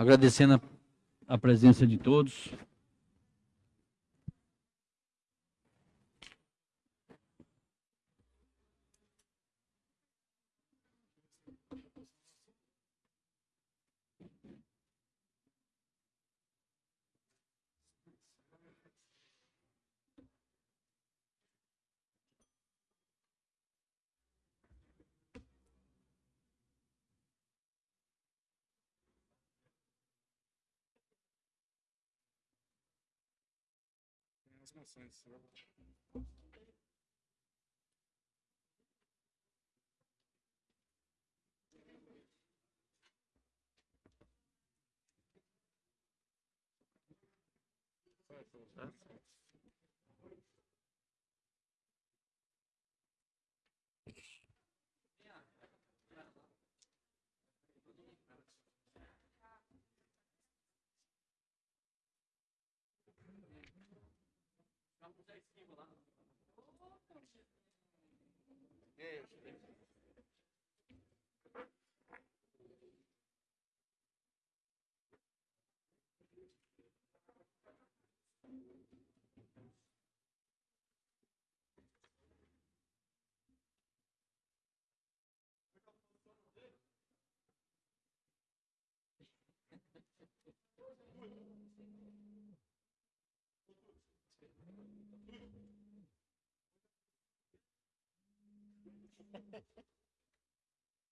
Agradecendo a, a presença de todos. sense. That's as maçãs.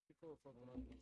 Ficou favorável.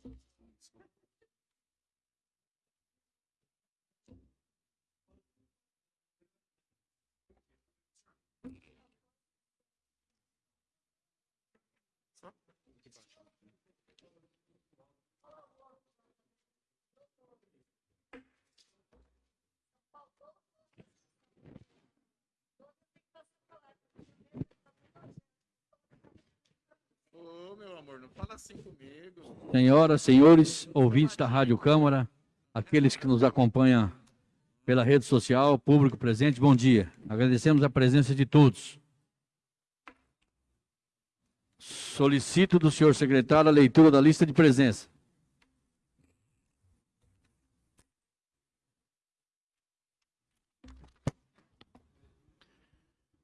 Ô, meu amor, não fala assim comigo. Senhoras, senhores, ouvintes da Rádio Câmara, aqueles que nos acompanham pela rede social, público presente, bom dia. Agradecemos a presença de todos. Solicito do senhor secretário a leitura da lista de presença.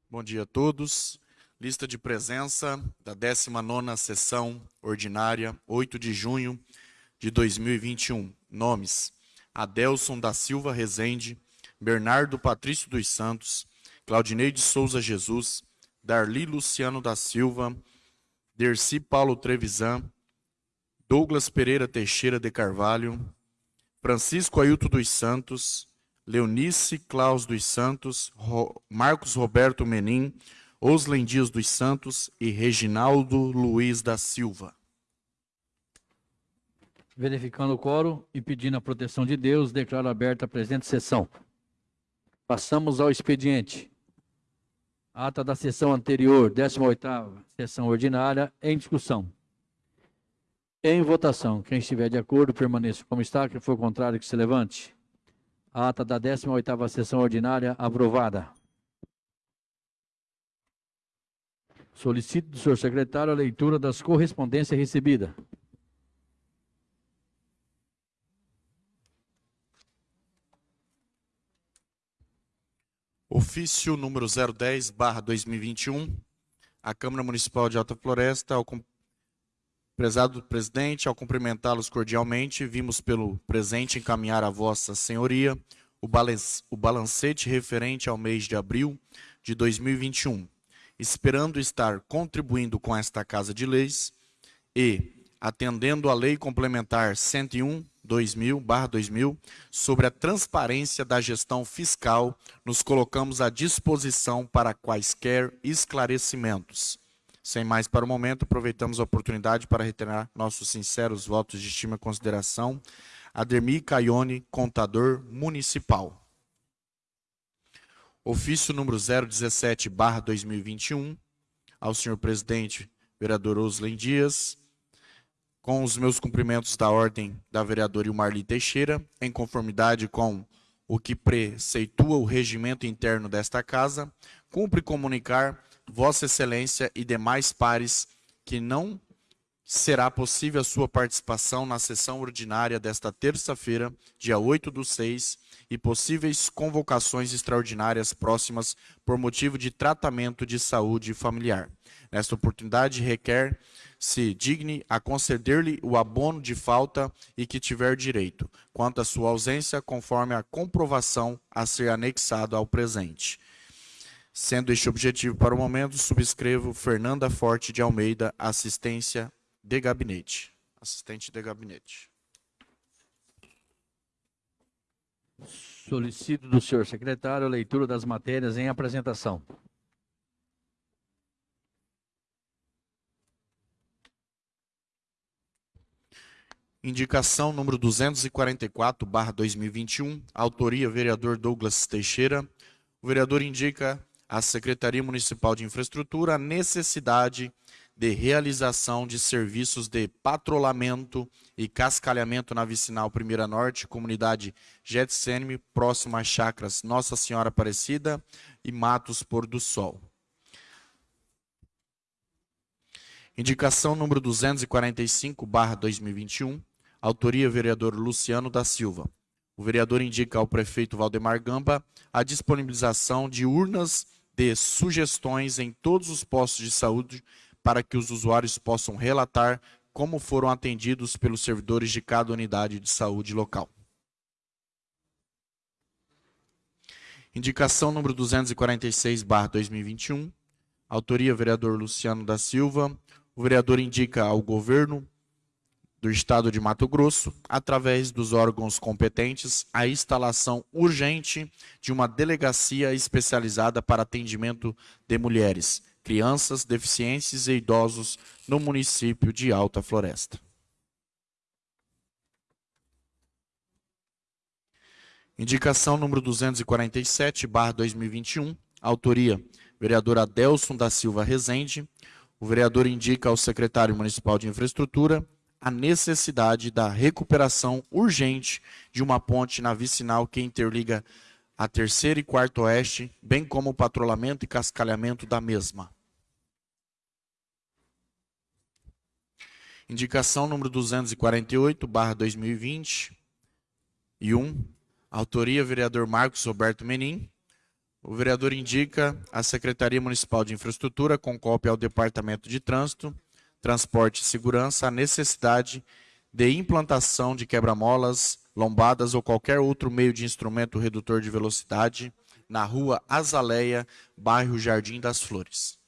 Bom dia a todos. Lista de presença da 19ª sessão ordinária, 8 de junho de 2021. Nomes: Adelson da Silva Rezende, Bernardo Patrício dos Santos, Claudinei de Souza Jesus, Darli Luciano da Silva, Derci Paulo Trevisan, Douglas Pereira Teixeira de Carvalho, Francisco Ailton dos Santos, Leonice Claus dos Santos, Marcos Roberto Menin, Oslen Dias dos Santos e Reginaldo Luiz da Silva. Verificando o quórum e pedindo a proteção de Deus, declaro aberta a presente sessão. Passamos ao expediente. Ata da sessão anterior, 18ª sessão ordinária, em discussão. Em votação, quem estiver de acordo, permaneça como está, quem for contrário, que se levante. Ata da 18ª sessão ordinária aprovada. Solicito do senhor secretário a leitura das correspondências recebidas. Ofício número 010, barra 2021, a Câmara Municipal de Alta Floresta, ao prezado presidente, ao cumprimentá-los cordialmente, vimos pelo presente encaminhar a vossa senhoria o, o balancete referente ao mês de abril de 2021, esperando estar contribuindo com esta Casa de Leis e, atendendo à Lei Complementar 101, 2000, barra 2000, sobre a transparência da gestão fiscal, nos colocamos à disposição para quaisquer esclarecimentos. Sem mais para o momento, aproveitamos a oportunidade para reiterar nossos sinceros votos de estima e consideração. Ademir Caione, contador municipal. Ofício número 017, barra 2021, ao senhor presidente, vereador Oslen Dias, com os meus cumprimentos da ordem da vereadora Ilmarli Teixeira, em conformidade com o que preceitua o regimento interno desta casa, cumpre comunicar Vossa Excelência e demais pares que não será possível a sua participação na sessão ordinária desta terça-feira, dia 8 do 6, e possíveis convocações extraordinárias próximas por motivo de tratamento de saúde familiar. Nesta oportunidade, requer se digne a conceder-lhe o abono de falta e que tiver direito, quanto à sua ausência, conforme a comprovação a ser anexado ao presente. Sendo este objetivo para o momento, subscrevo Fernanda Forte de Almeida, assistência de gabinete. Assistente de gabinete. Solicito do senhor secretário a leitura das matérias em apresentação. Indicação número 244, barra 2021, autoria vereador Douglas Teixeira. O vereador indica à Secretaria Municipal de Infraestrutura a necessidade de realização de serviços de patrulhamento e cascalhamento na vicinal Primeira Norte, comunidade Getsemane, próximo às chacras Nossa Senhora Aparecida e Matos Pôr do Sol. Indicação número 245, barra 2021, Autoria, vereador Luciano da Silva. O vereador indica ao prefeito Valdemar Gamba a disponibilização de urnas de sugestões em todos os postos de saúde para que os usuários possam relatar como foram atendidos pelos servidores de cada unidade de saúde local. Indicação número 246, 2021. Autoria, vereador Luciano da Silva. O vereador indica ao governo do Estado de Mato Grosso, através dos órgãos competentes, a instalação urgente de uma delegacia especializada para atendimento de mulheres, crianças, deficientes e idosos no município de Alta Floresta. Indicação número 247, barra 2021, autoria, vereador Adelson da Silva Rezende. O vereador indica ao secretário municipal de infraestrutura a necessidade da recuperação urgente de uma ponte na vicinal que interliga a terceira e quarto oeste, bem como o patrulhamento e cascalhamento da mesma. Indicação número 248, barra 2020, e 1, autoria vereador Marcos Roberto Menin. O vereador indica a Secretaria Municipal de Infraestrutura, com cópia ao Departamento de Trânsito, transporte e segurança a necessidade de implantação de quebra-molas, lombadas ou qualquer outro meio de instrumento redutor de velocidade na rua Azaleia, bairro Jardim das Flores.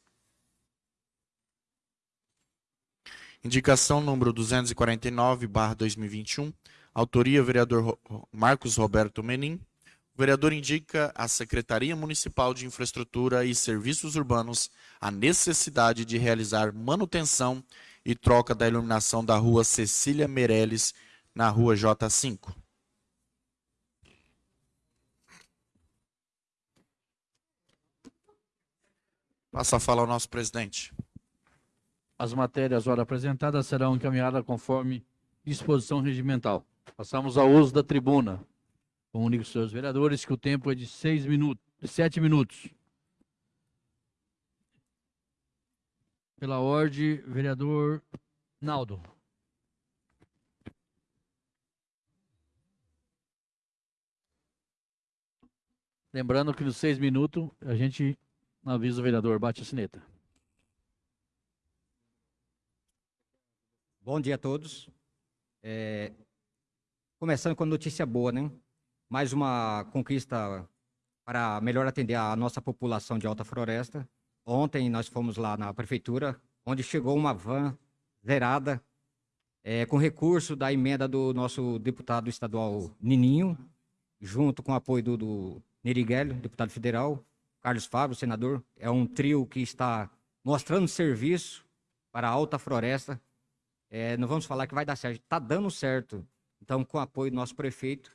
Indicação número 249, barra 2021. Autoria, vereador Marcos Roberto Menin. O vereador indica à Secretaria Municipal de Infraestrutura e Serviços Urbanos a necessidade de realizar manutenção e troca da iluminação da rua Cecília Meirelles, na rua J5. Passa a fala ao nosso presidente. As matérias ora apresentadas serão encaminhadas conforme disposição regimental. Passamos ao uso da tribuna. Comunico aos senhores vereadores que o tempo é de seis minutos, de sete minutos. Pela ordem, vereador Naldo. Lembrando que nos seis minutos a gente avisa o vereador, bate a sineta. Bom dia a todos. É, começando com notícia boa, né? mais uma conquista para melhor atender a nossa população de Alta Floresta. Ontem nós fomos lá na prefeitura, onde chegou uma van zerada, é, com recurso da emenda do nosso deputado estadual Nininho, junto com o apoio do, do Neriguelli, deputado federal, Carlos Fábio, senador. É um trio que está mostrando serviço para a Alta Floresta. É, não vamos falar que vai dar certo, está dando certo. Então, com o apoio do nosso prefeito,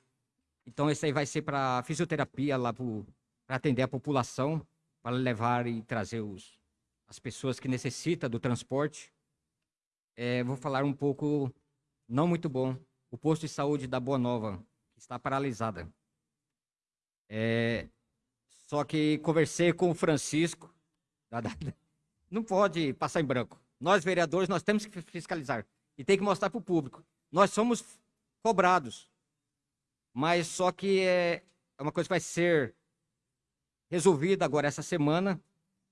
então, esse aí vai ser para fisioterapia lá para atender a população, para levar e trazer os, as pessoas que necessitam do transporte. É, vou falar um pouco, não muito bom, o posto de saúde da Boa Nova, está paralisada. É, só que conversei com o Francisco, não pode passar em branco. Nós vereadores, nós temos que fiscalizar e tem que mostrar para o público. Nós somos cobrados, mas só que é uma coisa que vai ser resolvida agora essa semana,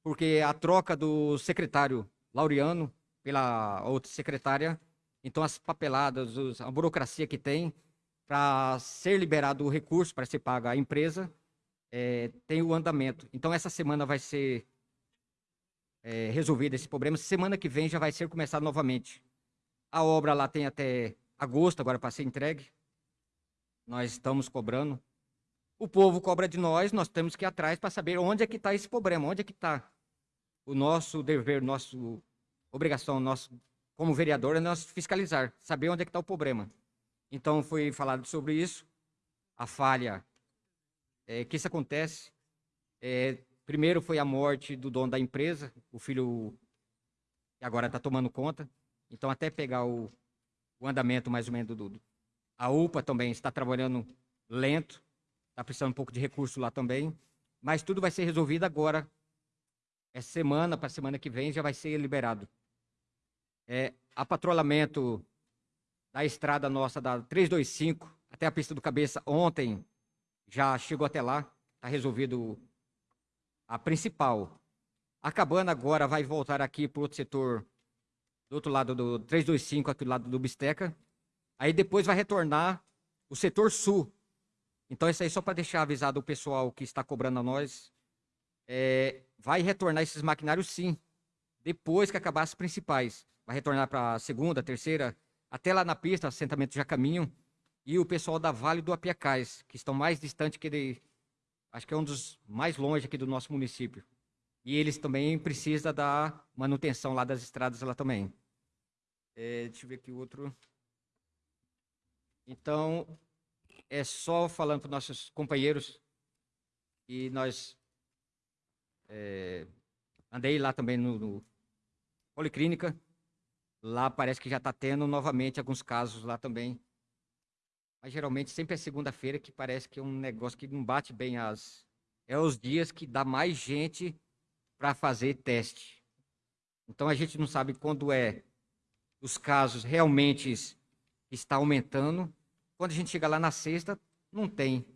porque a troca do secretário Laureano pela outra secretária, então as papeladas, a burocracia que tem para ser liberado o recurso para ser paga a empresa, é, tem o andamento. Então essa semana vai ser é, resolvido esse problema. Semana que vem já vai ser começado novamente. A obra lá tem até agosto agora para ser entregue. Nós estamos cobrando. O povo cobra de nós, nós temos que ir atrás para saber onde é que está esse problema, onde é que está o nosso dever, nosso obrigação, nosso como vereador é nós fiscalizar, saber onde é que está o problema. Então foi falado sobre isso, a falha é, que isso acontece. É, Primeiro foi a morte do dono da empresa, o filho que agora está tomando conta. Então, até pegar o, o andamento mais ou menos do, do. A UPA também está trabalhando lento, está precisando um pouco de recurso lá também. Mas tudo vai ser resolvido agora. Essa semana, para a semana que vem, já vai ser liberado. É, a patrulhamento da estrada nossa da 325 até a pista do Cabeça ontem já chegou até lá. Está resolvido a principal. Acabando agora, vai voltar aqui para outro setor, do outro lado do 325, aqui do lado do Bisteca. Aí depois vai retornar o setor sul. Então, isso aí só para deixar avisado o pessoal que está cobrando a nós. É, vai retornar esses maquinários sim, depois que acabar as principais. Vai retornar para a segunda, terceira, até lá na pista, assentamento já caminham. E o pessoal da Vale do Apiacás, que estão mais distante que de, acho que é um dos mais longe aqui do nosso município. E eles também precisam da manutenção lá das estradas lá também. É, deixa eu ver aqui outro. Então, é só falando para os nossos companheiros e nós é, andei lá também no, no Policlínica. Lá parece que já está tendo novamente alguns casos lá também mas geralmente sempre é segunda-feira que parece que é um negócio que não bate bem as. É os dias que dá mais gente para fazer teste. Então a gente não sabe quando é os casos realmente está aumentando. Quando a gente chega lá na sexta, não tem.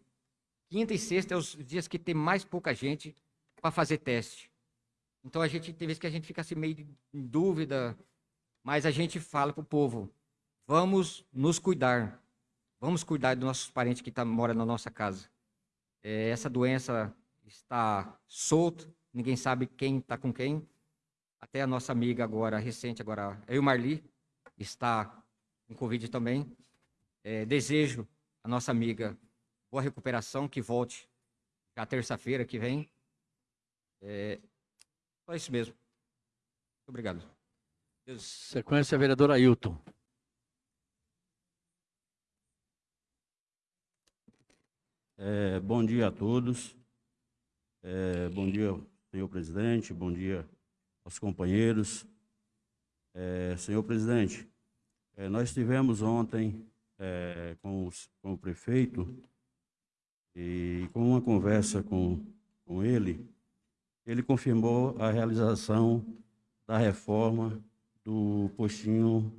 Quinta e sexta é os dias que tem mais pouca gente para fazer teste. Então a gente tem vezes que a gente fica assim meio em dúvida, mas a gente fala para o povo: vamos nos cuidar. Vamos cuidar dos nossos parentes que tá, moram na nossa casa. É, essa doença está solta, ninguém sabe quem está com quem. Até a nossa amiga agora, recente agora, eu Marli, está com Covid também. É, desejo a nossa amiga boa recuperação, que volte já terça-feira que vem. É, só isso mesmo. Obrigado. Sequência, vereador Ailton. É, bom dia a todos. É, bom dia, senhor presidente. Bom dia aos companheiros. É, senhor presidente, é, nós tivemos ontem é, com, os, com, o prefeito e com uma conversa com, com ele, ele confirmou a realização da reforma do postinho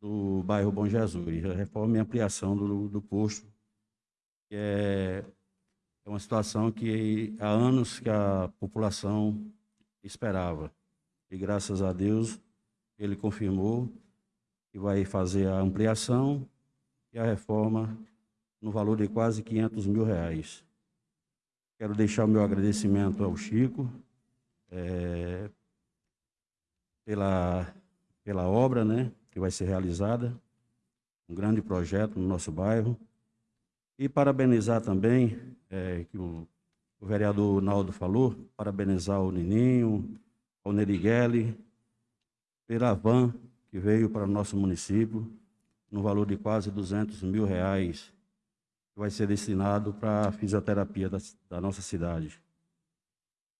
do bairro Bom Jesus, a reforma e ampliação do, do posto é, é uma situação que há anos que a população esperava. E graças a Deus ele confirmou que vai fazer a ampliação e a reforma no valor de quase 500 mil reais. Quero deixar o meu agradecimento ao Chico é, pela, pela obra né, que vai ser realizada, um grande projeto no nosso bairro. E parabenizar também, é, que o, o, vereador Naldo falou, parabenizar o Nininho, o Nerigueli, pela van que veio para o nosso município, no valor de quase 200 mil reais, que vai ser destinado para a fisioterapia da, da nossa cidade.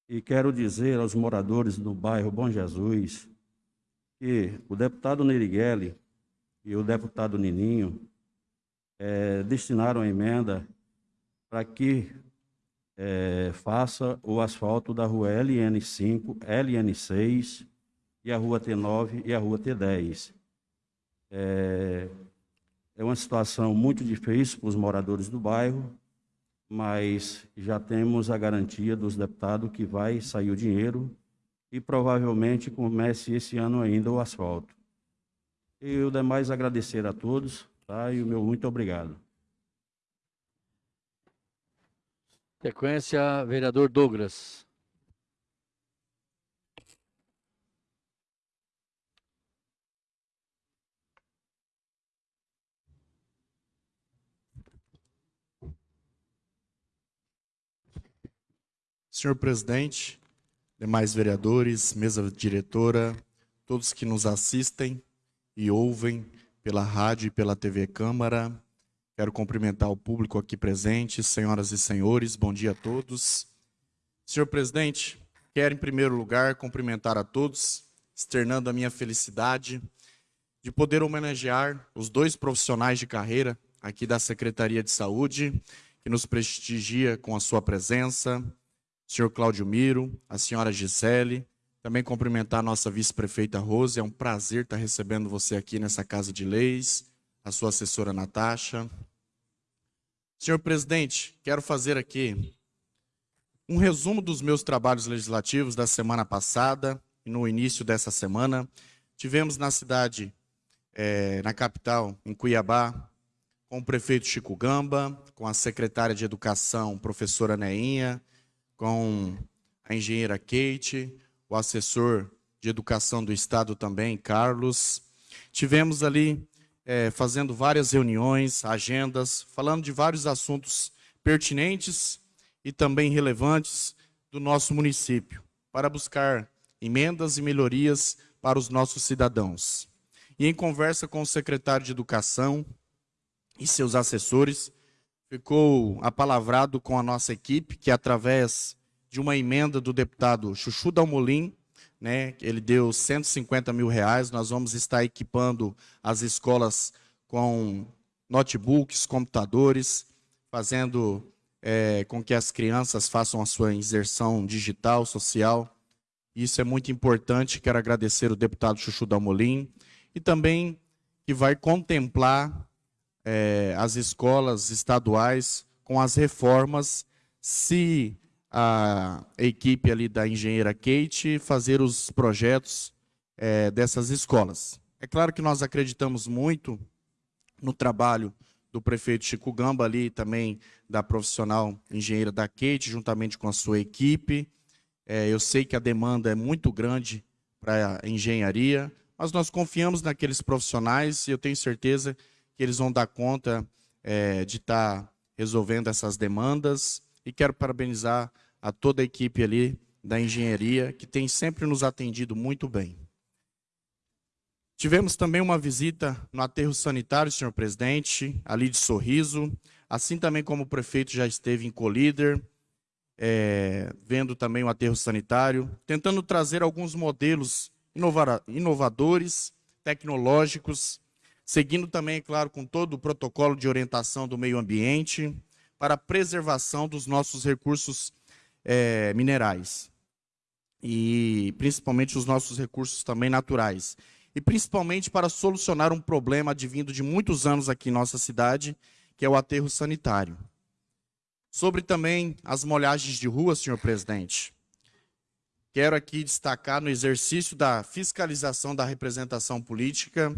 E quero dizer aos moradores do bairro Bom Jesus que o deputado Nerigueli e o deputado Nininho é, destinaram a emenda para que é, faça o asfalto da rua LN5, LN6 e a rua T9 e a rua T10. É, é uma situação muito difícil para os moradores do bairro, mas já temos a garantia dos deputados que vai sair o dinheiro e provavelmente comece esse ano ainda o asfalto. E o demais agradecer a todos, tá? E o meu muito obrigado. Sequência, vereador Douglas. Senhor presidente, demais vereadores, mesa diretora, todos que nos assistem e ouvem pela rádio e pela TV Câmara. Quero cumprimentar o público aqui presente, senhoras e senhores, bom dia a todos. Senhor presidente, quero em primeiro lugar cumprimentar a todos, externando a minha felicidade de poder homenagear os dois profissionais de carreira aqui da Secretaria de Saúde, que nos prestigia com a sua presença, senhor Cláudio Miro, a senhora Gisele, também cumprimentar a nossa vice-prefeita Rose, é um prazer estar recebendo você aqui nessa Casa de Leis, a sua assessora Natasha. Senhor presidente, quero fazer aqui um resumo dos meus trabalhos legislativos da semana passada e no início dessa semana. Tivemos na cidade, é, na capital, em Cuiabá, com o prefeito Chico Gamba, com a secretária de Educação, professora Neinha, com a engenheira Kate, o assessor de educação do Estado também, Carlos. Tivemos ali é, fazendo várias reuniões, agendas, falando de vários assuntos pertinentes e também relevantes do nosso município, para buscar emendas e melhorias para os nossos cidadãos. E em conversa com o secretário de Educação e seus assessores, ficou apalavrado com a nossa equipe, que através de uma emenda do deputado Chuchu Dalmolin, né, ele deu 150 mil reais, nós vamos estar equipando as escolas com notebooks, computadores, fazendo é, com que as crianças façam a sua inserção digital, social. Isso é muito importante, quero agradecer o deputado Chuchu Dalmolin, e também que vai contemplar é, as escolas estaduais com as reformas, se a equipe ali da engenheira Kate fazer os projetos é, dessas escolas. É claro que nós acreditamos muito no trabalho do prefeito Chico Gamba ali, também da profissional engenheira da Kate, juntamente com a sua equipe. É, eu sei que a demanda é muito grande para a engenharia, mas nós confiamos naqueles profissionais e eu tenho certeza que eles vão dar conta é, de estar tá resolvendo essas demandas. E quero parabenizar a toda a equipe ali da engenharia, que tem sempre nos atendido muito bem. Tivemos também uma visita no aterro sanitário, senhor presidente, ali de Sorriso, assim também como o prefeito já esteve em Colíder, é, vendo também o aterro sanitário, tentando trazer alguns modelos inovadores, tecnológicos, seguindo também, é claro, com todo o protocolo de orientação do meio ambiente, para a preservação dos nossos recursos é, minerais. E principalmente os nossos recursos também naturais. E principalmente para solucionar um problema advindo de muitos anos aqui em nossa cidade, que é o aterro sanitário. Sobre também as molhagens de rua, senhor presidente. Quero aqui destacar no exercício da fiscalização da representação política,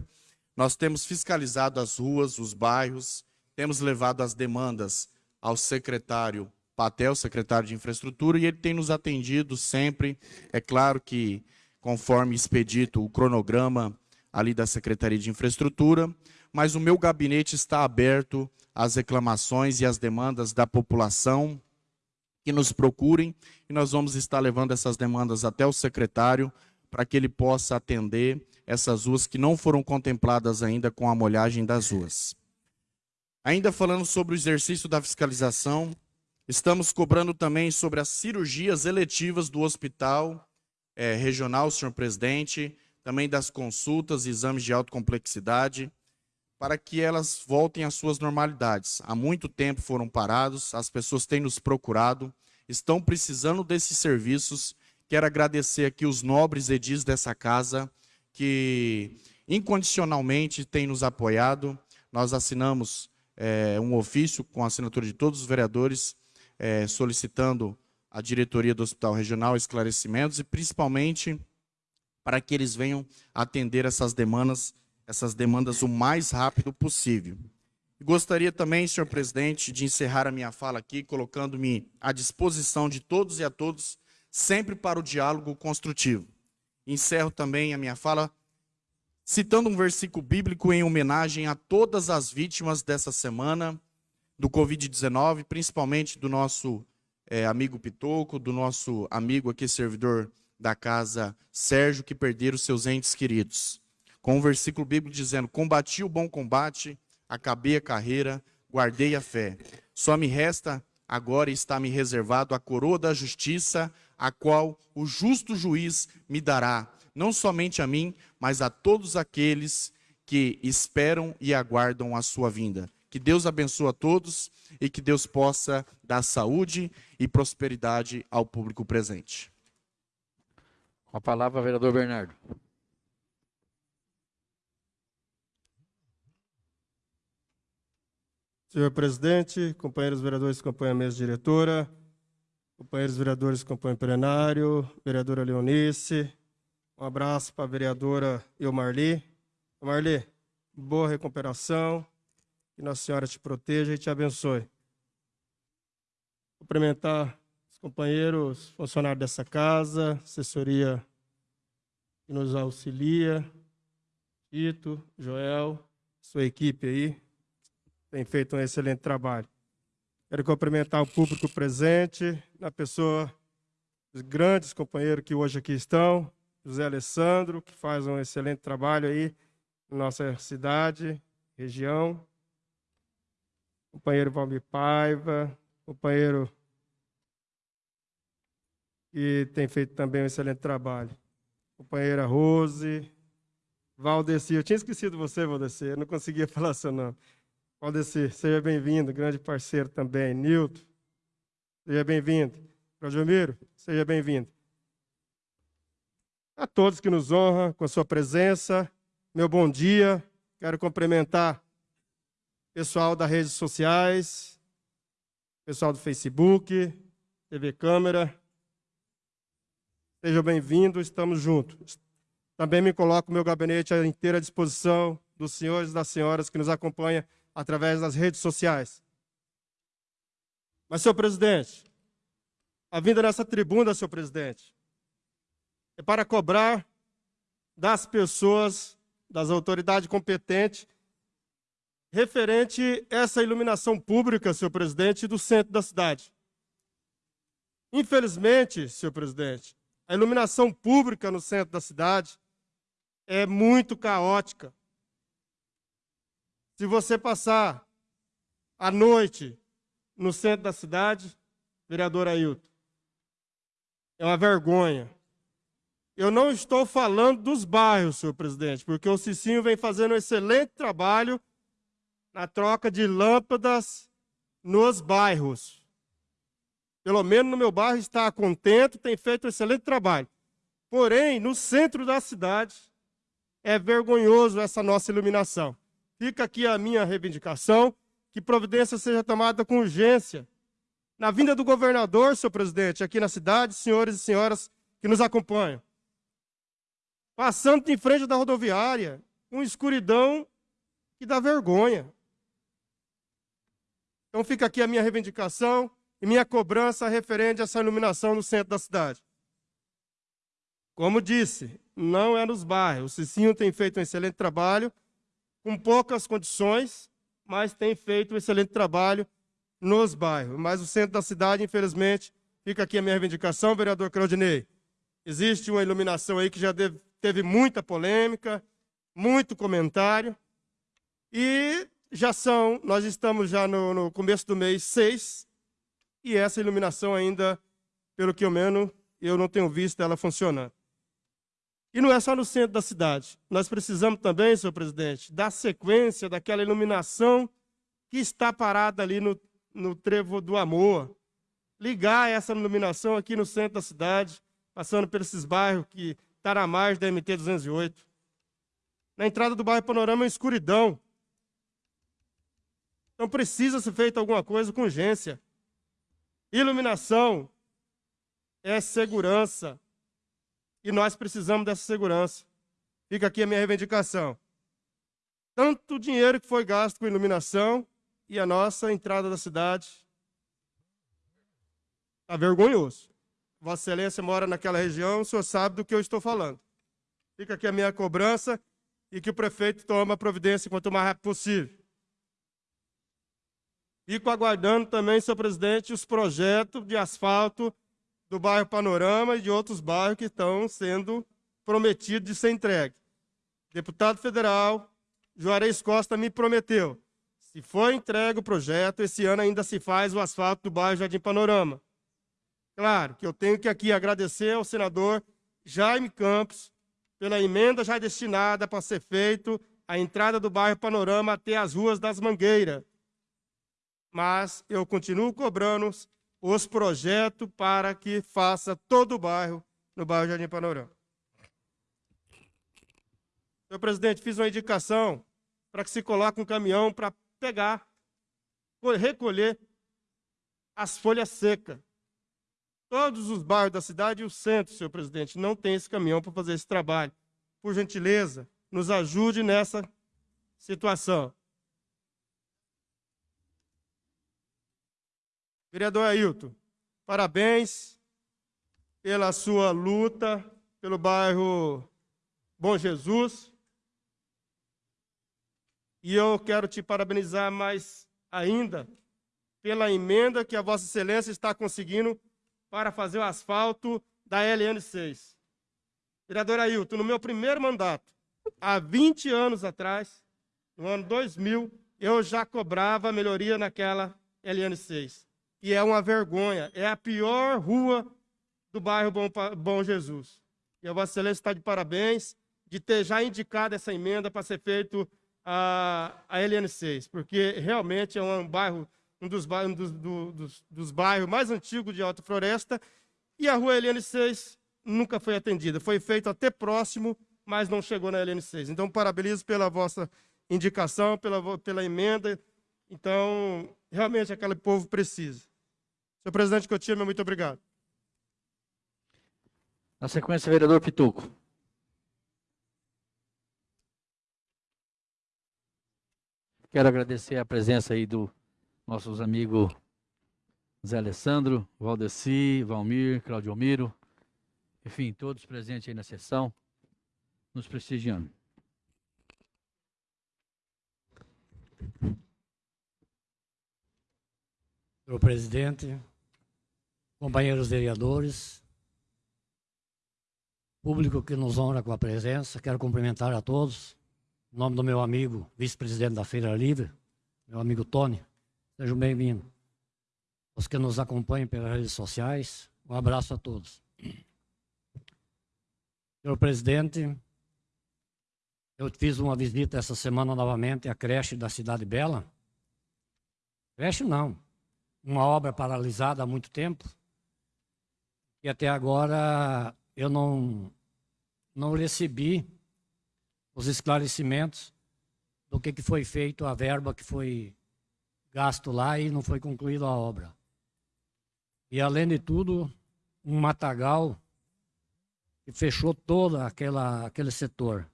nós temos fiscalizado as ruas, os bairros, temos levado as demandas ao secretário Patel, secretário de Infraestrutura, e ele tem nos atendido sempre. É claro que, conforme expedito o cronograma ali da Secretaria de Infraestrutura, mas o meu gabinete está aberto às reclamações e às demandas da população que nos procurem, e nós vamos estar levando essas demandas até o secretário para que ele possa atender essas ruas que não foram contempladas ainda com a molhagem das ruas. Ainda falando sobre o exercício da fiscalização, estamos cobrando também sobre as cirurgias eletivas do hospital é, regional, senhor presidente, também das consultas e exames de alta complexidade, para que elas voltem às suas normalidades. Há muito tempo foram parados, as pessoas têm nos procurado, estão precisando desses serviços Quero agradecer aqui os nobres edis dessa casa, que incondicionalmente têm nos apoiado. Nós assinamos é, um ofício com a assinatura de todos os vereadores, é, solicitando à diretoria do Hospital Regional esclarecimentos e principalmente para que eles venham atender essas demandas, essas demandas o mais rápido possível. Gostaria também, senhor presidente, de encerrar a minha fala aqui, colocando-me à disposição de todos e a todos, sempre para o diálogo construtivo. Encerro também a minha fala citando um versículo bíblico em homenagem a todas as vítimas dessa semana do Covid-19, principalmente do nosso é, amigo Pitoco, do nosso amigo aqui, servidor da casa Sérgio, que perderam seus entes queridos. Com um versículo bíblico dizendo: Combati o bom combate, acabei a carreira, guardei a fé. Só me resta agora está me reservado a coroa da justiça, a qual o justo juiz me dará, não somente a mim, mas a todos aqueles que esperam e aguardam a sua vinda. Que Deus abençoe a todos e que Deus possa dar saúde e prosperidade ao público presente. Com a palavra, vereador Bernardo. Senhor presidente, companheiros vereadores que acompanham a mesa diretora, companheiros vereadores que acompanham o plenário, vereadora Leonice, um abraço para a vereadora Eumarli. Marli, boa recuperação, que Nossa Senhora te proteja e te abençoe. Cumprimentar os companheiros, funcionários dessa casa, assessoria que nos auxilia, Tito, Joel, sua equipe aí, tem feito um excelente trabalho. Quero cumprimentar o público presente, na pessoa dos grandes companheiros que hoje aqui estão, José Alessandro, que faz um excelente trabalho aí na nossa cidade, região, companheiro Valmir Paiva, companheiro que tem feito também um excelente trabalho, companheira Rose, Valdeci, eu tinha esquecido você, Valdeci, eu não conseguia falar seu nome. Valdeci, seja bem-vindo, grande parceiro também. Nilton, seja bem-vindo. Claudiomiro, seja bem-vindo. A todos que nos honram com a sua presença, meu bom dia. Quero cumprimentar o pessoal das redes sociais, pessoal do Facebook, TV Câmera. Sejam bem-vindos, estamos juntos. Também me coloco meu gabinete à inteira disposição dos senhores e das senhoras que nos acompanham através das redes sociais. Mas, senhor presidente, a vinda nessa tribuna, senhor presidente, é para cobrar das pessoas, das autoridades competentes, referente a essa iluminação pública, senhor presidente, do centro da cidade. Infelizmente, senhor presidente, a iluminação pública no centro da cidade é muito caótica. Se você passar a noite no centro da cidade, vereador Ailton, é uma vergonha. Eu não estou falando dos bairros, senhor presidente, porque o Cicinho vem fazendo um excelente trabalho na troca de lâmpadas nos bairros. Pelo menos no meu bairro está contente, tem feito um excelente trabalho. Porém, no centro da cidade, é vergonhoso essa nossa iluminação. Fica aqui a minha reivindicação, que providência seja tomada com urgência. Na vinda do governador, senhor presidente, aqui na cidade, senhores e senhoras que nos acompanham. Passando em frente da rodoviária, uma escuridão que dá vergonha. Então fica aqui a minha reivindicação e minha cobrança referente a essa iluminação no centro da cidade. Como disse, não é nos bairros. O Cicinho tem feito um excelente trabalho com poucas condições, mas tem feito um excelente trabalho nos bairros. Mas o centro da cidade, infelizmente, fica aqui a minha reivindicação, vereador Claudinei. Existe uma iluminação aí que já teve muita polêmica, muito comentário, e já são, nós estamos já no, no começo do mês 6, e essa iluminação ainda, pelo que eu menos, eu não tenho visto ela funcionando. E não é só no centro da cidade. Nós precisamos também, senhor presidente, da sequência daquela iluminação que está parada ali no, no trevo do amor. Ligar essa iluminação aqui no centro da cidade, passando por esses bairros que margem da MT-208. Na entrada do bairro Panorama é escuridão. Então precisa ser feita alguma coisa com urgência. Iluminação é segurança. E nós precisamos dessa segurança. Fica aqui a minha reivindicação. Tanto dinheiro que foi gasto com iluminação e a nossa entrada da cidade está vergonhoso. Vossa Excelência mora naquela região, o senhor sabe do que eu estou falando. Fica aqui a minha cobrança e que o prefeito tome a providência quanto mais rápido possível. Fico aguardando também, senhor presidente, os projetos de asfalto do bairro Panorama e de outros bairros que estão sendo prometidos de ser entregue. Deputado federal Juarez Costa me prometeu, se for entregue o projeto, esse ano ainda se faz o asfalto do bairro Jardim Panorama. Claro que eu tenho que aqui agradecer ao senador Jaime Campos pela emenda já destinada para ser feito a entrada do bairro Panorama até as ruas das Mangueiras. Mas eu continuo cobrando os projetos para que faça todo o bairro no bairro Jardim Panorama. Senhor presidente, fiz uma indicação para que se coloque um caminhão para pegar, recolher as folhas secas. Todos os bairros da cidade e o centro, senhor presidente, não tem esse caminhão para fazer esse trabalho. Por gentileza, nos ajude nessa situação. Vereador Ailton, parabéns pela sua luta pelo bairro Bom Jesus. E eu quero te parabenizar mais ainda pela emenda que a Vossa Excelência está conseguindo para fazer o asfalto da LN6. Vereador Ailton, no meu primeiro mandato, há 20 anos atrás, no ano 2000, eu já cobrava melhoria naquela LN6 e é uma vergonha. É a pior rua do bairro Bom, Bom Jesus. E a Vossa Excelência está de parabéns de ter já indicado essa emenda para ser feito a, a LN6, porque realmente é um bairro, um dos, um dos, do, dos, dos bairros mais antigos de Alta Floresta, e a rua LN6 nunca foi atendida. Foi feito até próximo, mas não chegou na LN6. Então, parabenizo pela vossa indicação, pela, pela emenda. Então, realmente aquele povo precisa. Senhor presidente Coutinho, muito obrigado. Na sequência, vereador Pituco. Quero agradecer a presença aí do nossos amigos Zé Alessandro, Valdeci, Valmir, Claudio Miro, enfim, todos presentes aí na sessão, nos prestigiando. Senhor presidente, companheiros vereadores, público que nos honra com a presença, quero cumprimentar a todos. Em nome do meu amigo, vice-presidente da Feira Livre, meu amigo Tony, sejam bem-vindos. Os que nos acompanham pelas redes sociais, um abraço a todos. Senhor presidente, eu fiz uma visita essa semana novamente à creche da Cidade Bela. Creche não, uma obra paralisada há muito tempo, e até agora eu não, não recebi os esclarecimentos do que, que foi feito, a verba que foi gasto lá e não foi concluída a obra. E além de tudo, um matagal que fechou todo aquela, aquele setor.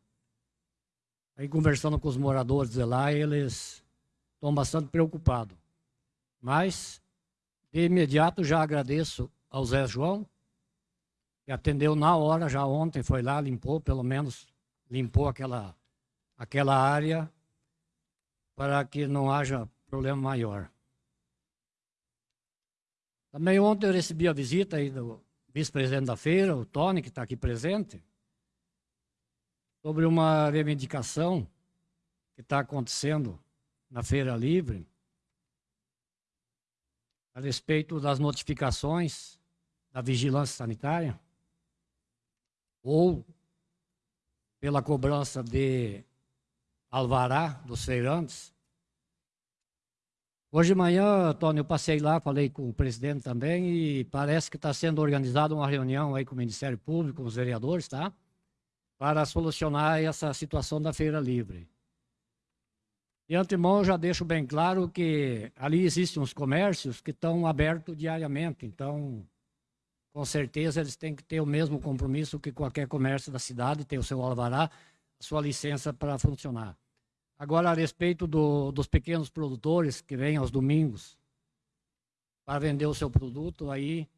Aí conversando com os moradores de lá, eles estão bastante preocupados. Mas, de imediato, já agradeço ao Zé João, que atendeu na hora, já ontem foi lá, limpou, pelo menos limpou aquela, aquela área para que não haja problema maior. Também ontem eu recebi a visita aí do vice-presidente da feira, o Tony, que está aqui presente, sobre uma reivindicação que está acontecendo na Feira Livre, a respeito das notificações da vigilância sanitária ou pela cobrança de alvará dos feirantes. Hoje de manhã, Tony, eu passei lá, falei com o presidente também e parece que está sendo organizada uma reunião aí com o Ministério Público, com os vereadores, tá? Para solucionar essa situação da feira livre. De antemão, eu já deixo bem claro que ali existem uns comércios que estão abertos diariamente, então, com certeza, eles têm que ter o mesmo compromisso que qualquer comércio da cidade, ter o seu alvará, sua licença para funcionar. Agora, a respeito do, dos pequenos produtores que vêm aos domingos para vender o seu produto, aí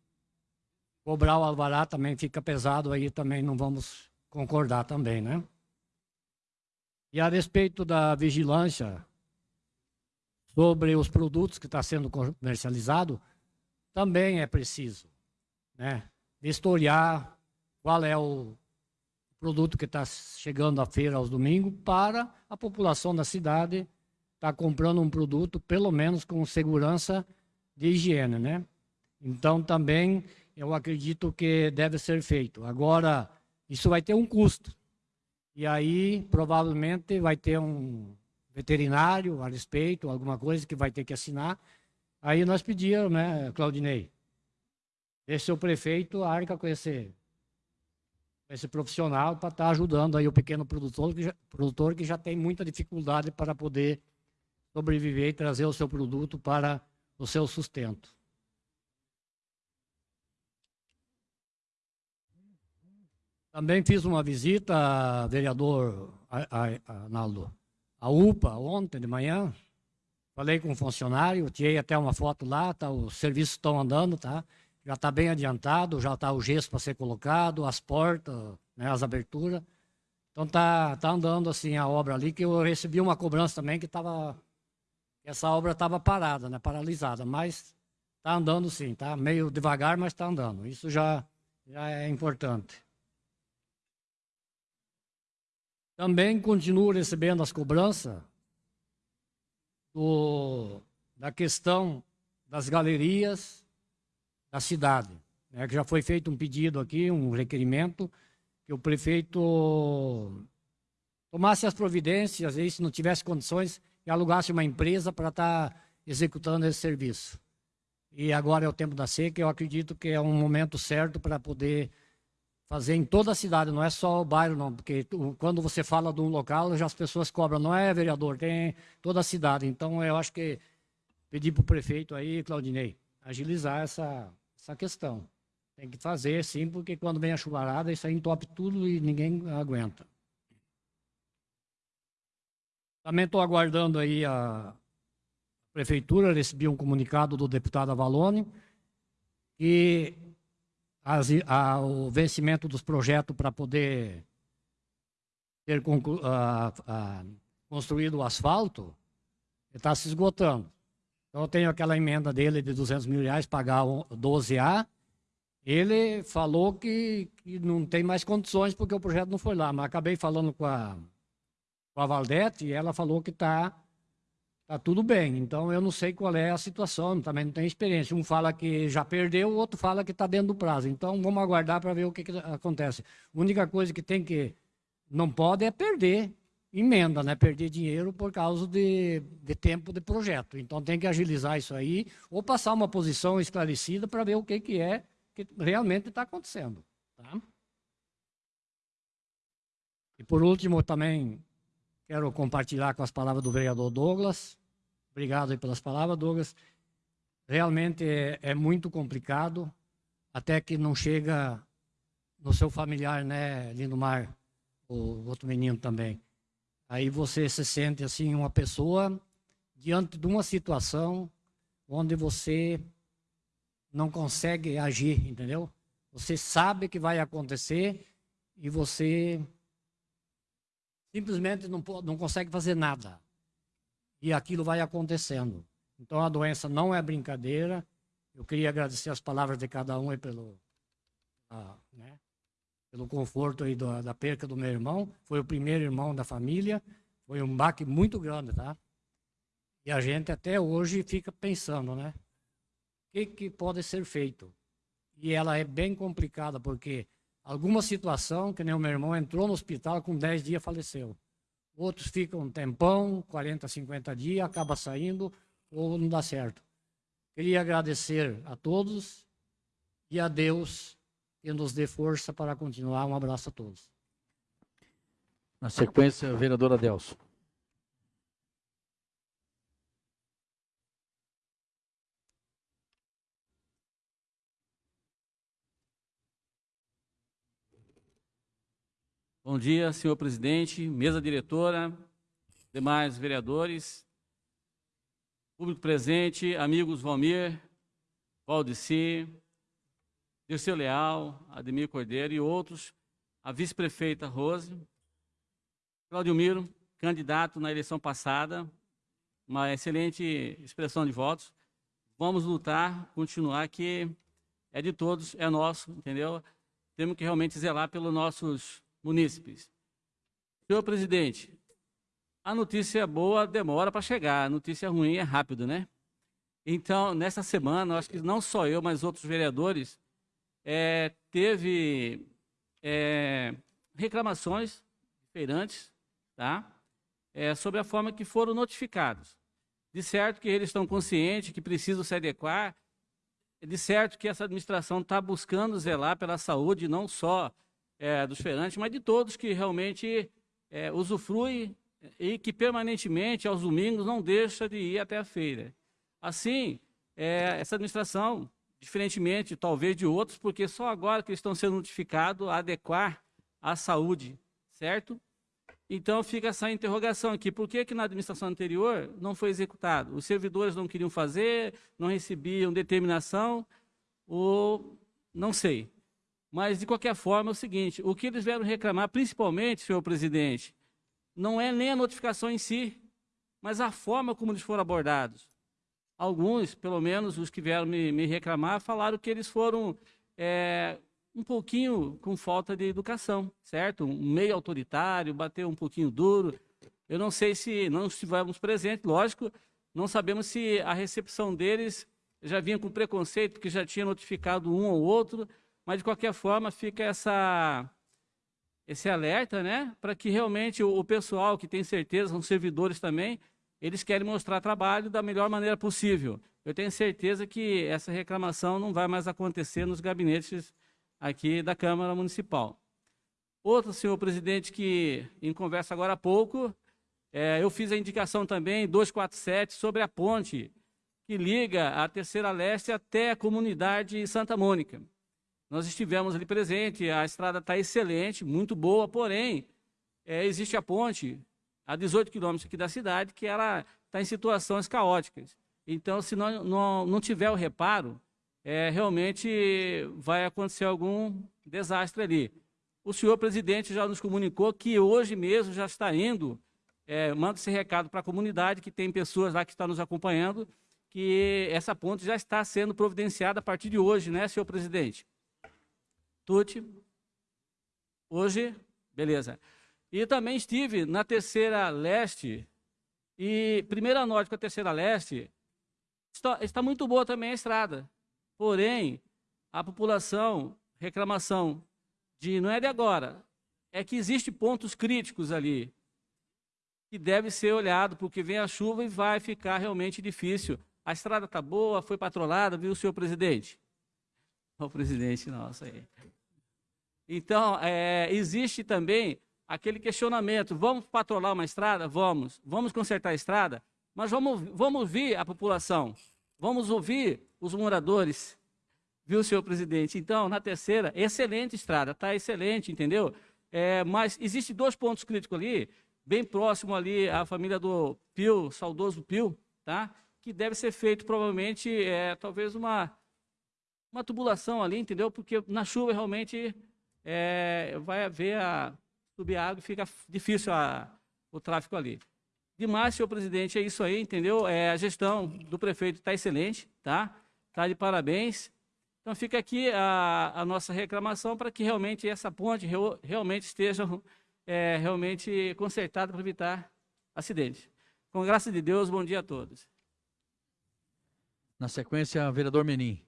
cobrar o alvará também fica pesado, aí também não vamos concordar também, né? E a respeito da vigilância sobre os produtos que está sendo comercializado, também é preciso, né? Vistoriar qual é o produto que está chegando à feira aos domingos para a população da cidade estar tá comprando um produto, pelo menos com segurança de higiene, né? Então, também, eu acredito que deve ser feito. Agora, isso vai ter um custo. E aí, provavelmente, vai ter um veterinário a respeito, alguma coisa que vai ter que assinar. Aí nós pedíamos, né, Claudinei, deixe o prefeito arca com esse esse profissional para estar tá ajudando aí o pequeno produtor que, já, produtor que já tem muita dificuldade para poder sobreviver e trazer o seu produto para o seu sustento. Também fiz uma visita, vereador Arnaldo, à UPA ontem de manhã. Falei com um funcionário, tirei até uma foto lá, tá, os serviços estão andando, tá? Já está bem adiantado, já está o gesso para ser colocado, as portas, né, as aberturas. Então está tá andando assim a obra ali, que eu recebi uma cobrança também que estava. Essa obra estava parada, né, paralisada, mas está andando sim, tá meio devagar, mas está andando. Isso já, já é importante. Também continuo recebendo as cobranças do, da questão das galerias da cidade. Né, que já foi feito um pedido aqui, um requerimento, que o prefeito tomasse as providências, e se não tivesse condições, que alugasse uma empresa para estar tá executando esse serviço. E agora é o tempo da seca, eu acredito que é um momento certo para poder fazer em toda a cidade, não é só o bairro, não, porque quando você fala de um local, já as pessoas cobram, não é vereador, tem toda a cidade. Então eu acho que pedir para o prefeito aí, Claudinei, agilizar essa, essa questão. Tem que fazer, sim, porque quando vem a chuvarada, isso aí entope tudo e ninguém aguenta. Também estou aguardando aí a prefeitura, recebi um comunicado do deputado Avalone, que as, a, o vencimento dos projetos para poder ter conclu, a, a, construído o asfalto está se esgotando. Então, eu tenho aquela emenda dele de 200 mil reais, pagar 12A. Ele falou que, que não tem mais condições porque o projeto não foi lá. Mas acabei falando com a, com a Valdete e ela falou que está tá tudo bem. Então, eu não sei qual é a situação, também não tenho experiência. Um fala que já perdeu, o outro fala que está dentro do prazo. Então, vamos aguardar para ver o que, que acontece. A única coisa que tem que... Não pode é perder emenda, né? Perder dinheiro por causa de, de tempo de projeto. Então tem que agilizar isso aí, ou passar uma posição esclarecida para ver o que, que é que realmente está acontecendo. Tá? E por último, também quero compartilhar com as palavras do vereador Douglas. Obrigado pelas palavras, Douglas. Realmente é, é muito complicado, até que não chega no seu familiar, né, Lindomar, o outro menino também. Aí você se sente assim uma pessoa diante de uma situação onde você não consegue agir, entendeu? Você sabe que vai acontecer e você simplesmente não, não consegue fazer nada. E aquilo vai acontecendo. Então a doença não é brincadeira. Eu queria agradecer as palavras de cada um aí pelo, ah, né? Pelo conforto aí da, da perca do meu irmão. Foi o primeiro irmão da família. Foi um baque muito grande, tá? E a gente até hoje fica pensando, né? O que, que pode ser feito? E ela é bem complicada, porque alguma situação, que nem o meu irmão entrou no hospital com 10 dias faleceu. Outros ficam um tempão, 40, 50 dias, acaba saindo. ou não dá certo. Queria agradecer a todos e a Deus que nos dê força para continuar. Um abraço a todos. Na sequência, vereador Adelso. Bom dia, senhor presidente, mesa diretora, demais vereadores, público presente, amigos Valmir, Valdeci, Dirceu Leal, Ademir Cordeiro e outros, a vice-prefeita Rose, Claudio Miro, candidato na eleição passada, uma excelente expressão de votos. Vamos lutar, continuar, que é de todos, é nosso, entendeu? Temos que realmente zelar pelos nossos munícipes. Senhor presidente, a notícia boa demora para chegar, a notícia ruim é rápido, né? Então, nessa semana, acho que não só eu, mas outros vereadores, é, teve é, reclamações feirantes, tá? É, sobre a forma que foram notificados. De certo que eles estão conscientes que precisam se adequar, de certo que essa administração está buscando zelar pela saúde, não só é, dos feirantes, mas de todos que realmente é, usufruem e que permanentemente, aos domingos, não deixa de ir até a feira. Assim, é, essa administração, diferentemente talvez de outros, porque só agora que estão sendo notificados a adequar à saúde, certo? Então fica essa interrogação aqui, por que, que na administração anterior não foi executado? Os servidores não queriam fazer, não recebiam determinação, ou não sei. Mas, de qualquer forma, é o seguinte, o que eles vieram reclamar, principalmente, senhor presidente, não é nem a notificação em si, mas a forma como eles foram abordados. Alguns, pelo menos os que vieram me, me reclamar, falaram que eles foram é, um pouquinho com falta de educação, certo? Um meio autoritário, bateu um pouquinho duro. Eu não sei se não estivemos presentes, lógico, não sabemos se a recepção deles já vinha com preconceito, porque já tinha notificado um ou outro, mas de qualquer forma fica essa esse alerta, né, para que realmente o, o, pessoal que tem certeza, são servidores também, eles querem mostrar trabalho da melhor maneira possível. Eu tenho certeza que essa reclamação não vai mais acontecer nos gabinetes aqui da Câmara Municipal. Outro, senhor presidente, que em conversa agora há pouco, é, eu fiz a indicação também, 247, sobre a ponte que liga a Terceira Leste até a comunidade Santa Mônica. Nós estivemos ali presente, a estrada está excelente, muito boa, porém, é, existe a ponte a 18 quilômetros aqui da cidade que ela está em situações caóticas. Então, se não, não, não tiver o reparo, é, realmente vai acontecer algum desastre ali. O senhor presidente já nos comunicou que hoje mesmo já está indo, é, manda esse recado para a comunidade, que tem pessoas lá que estão nos acompanhando, que essa ponte já está sendo providenciada a partir de hoje, né, senhor presidente? Tuti. Hoje, beleza. E também estive na terceira leste, e primeira norte com a terceira leste, está, está muito boa também a estrada. Porém, a população, reclamação de, não é de agora, é que existe pontos críticos ali, que deve ser olhado, porque vem a chuva e vai ficar realmente difícil. A estrada está boa, foi patrolada, viu, senhor presidente? O presidente nosso aí. Então, é, existe também aquele questionamento: vamos patrolar uma estrada? Vamos. Vamos consertar a estrada? Mas vamos, vamos ouvir a população, vamos ouvir os moradores, viu, senhor presidente? Então, na terceira, excelente estrada, está excelente, entendeu? É, mas existe dois pontos críticos ali, bem próximo ali à família do Pio, saudoso Pio, tá? Que deve ser feito provavelmente, é, talvez uma, uma tubulação ali, entendeu? Porque na chuva realmente é, vai haver a subir a água fica difícil a, o tráfego ali. Demais, senhor presidente, é isso aí, entendeu? É, a gestão do prefeito está excelente, tá? Está de parabéns. Então fica aqui a, a nossa reclamação para que realmente essa ponte realmente esteja é, realmente consertada para evitar acidentes. Com graça de Deus, bom dia a todos. Na sequência, vereador Menin.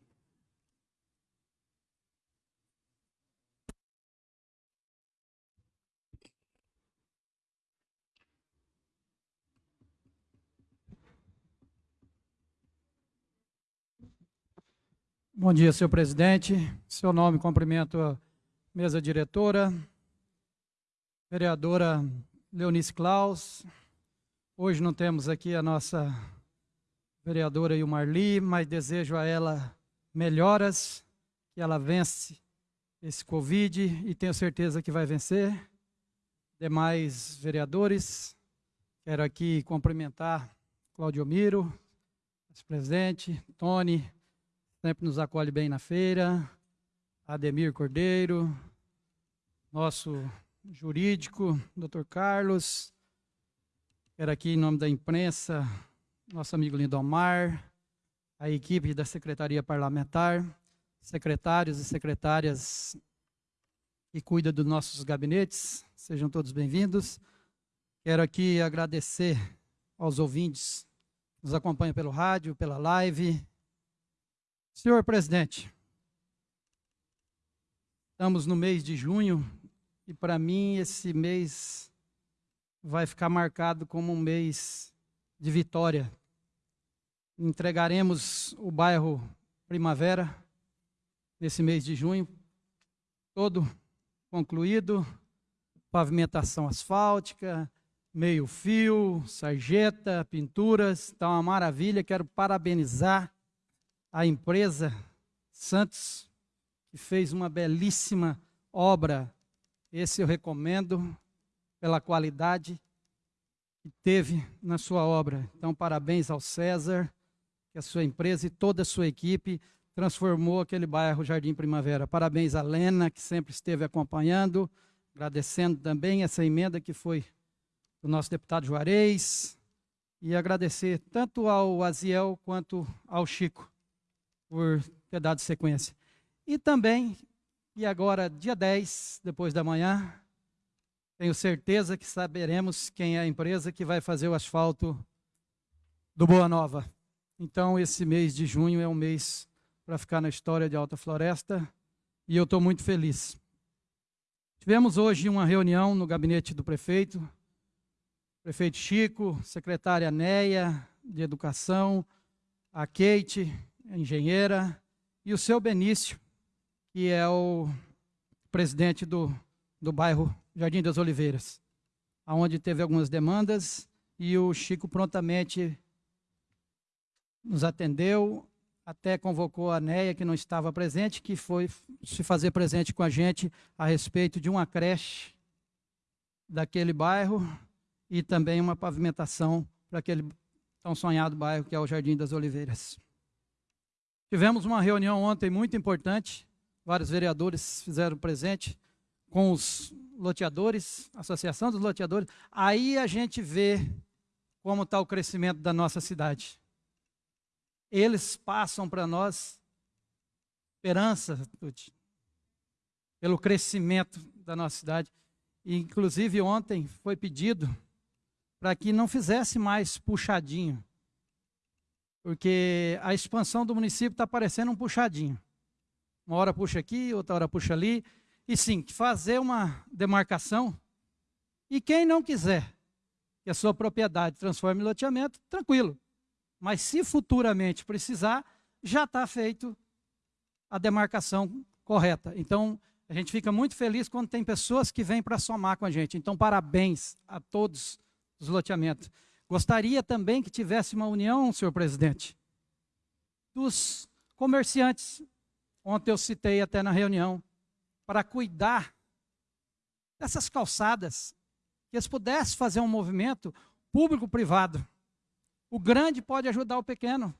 Bom dia, senhor presidente. Seu nome, cumprimento a mesa diretora, vereadora Leonice Klaus. Hoje não temos aqui a nossa vereadora Ilmarli, mas desejo a ela melhoras, que ela vence esse Covid e tenho certeza que vai vencer. Demais vereadores, quero aqui cumprimentar Claudio Miro, vice-presidente, Tony, sempre nos acolhe bem na feira, Ademir Cordeiro, nosso jurídico, doutor Carlos, quero aqui em nome da imprensa, nosso amigo Lindomar, a equipe da Secretaria Parlamentar, secretários e secretárias que cuidam dos nossos gabinetes, sejam todos bem-vindos. Quero aqui agradecer aos ouvintes que nos acompanham pelo rádio, pela live. Senhor presidente, estamos no mês de junho e para mim esse mês vai ficar marcado como um mês de vitória. Entregaremos o bairro Primavera nesse mês de junho, todo concluído, pavimentação asfáltica, meio fio, sarjeta, pinturas, está uma maravilha. Quero parabenizar a empresa Santos, que fez uma belíssima obra. Esse eu recomendo pela qualidade que teve na sua obra. Então, parabéns ao César, que a sua empresa e toda a sua equipe transformou aquele bairro Jardim Primavera. Parabéns a Lena, que sempre esteve acompanhando, agradecendo também essa emenda que foi do nosso deputado Juarez, e agradecer tanto ao Aziel quanto ao Chico por ter dado sequência. E também, e agora, dia 10, depois da manhã, tenho certeza que saberemos quem é a empresa que vai fazer o asfalto do Boa Nova. Então, esse mês de junho é um mês para ficar na história de Alta Floresta e eu estou muito feliz. Tivemos hoje uma reunião no gabinete do prefeito, prefeito Chico, secretária Neia de Educação, a Kate, engenheira, e o seu Benício, que é o presidente do, do bairro Jardim das Oliveiras, onde teve algumas demandas e o Chico prontamente nos atendeu, até convocou a Neia, que não estava presente, que foi se fazer presente com a gente a respeito de uma creche daquele bairro e também uma pavimentação para aquele tão sonhado bairro que é o Jardim das Oliveiras. Tivemos uma reunião ontem muito importante, vários vereadores fizeram presente com os loteadores, Associação dos Loteadores. Aí a gente vê como está o crescimento da nossa cidade eles passam para nós esperança pelo crescimento da nossa cidade. E, inclusive, ontem foi pedido para que não fizesse mais puxadinho, porque a expansão do município está parecendo um puxadinho. Uma hora puxa aqui, outra hora puxa ali. E sim, fazer uma demarcação. E quem não quiser que a sua propriedade transforme em loteamento, tranquilo. Mas se futuramente precisar, já está feito a demarcação correta. Então, a gente fica muito feliz quando tem pessoas que vêm para somar com a gente. Então, parabéns a todos os loteamentos. Gostaria também que tivesse uma união, senhor presidente, dos comerciantes. Ontem eu citei até na reunião, para cuidar dessas calçadas, que eles pudessem fazer um movimento público-privado. O grande pode ajudar o pequeno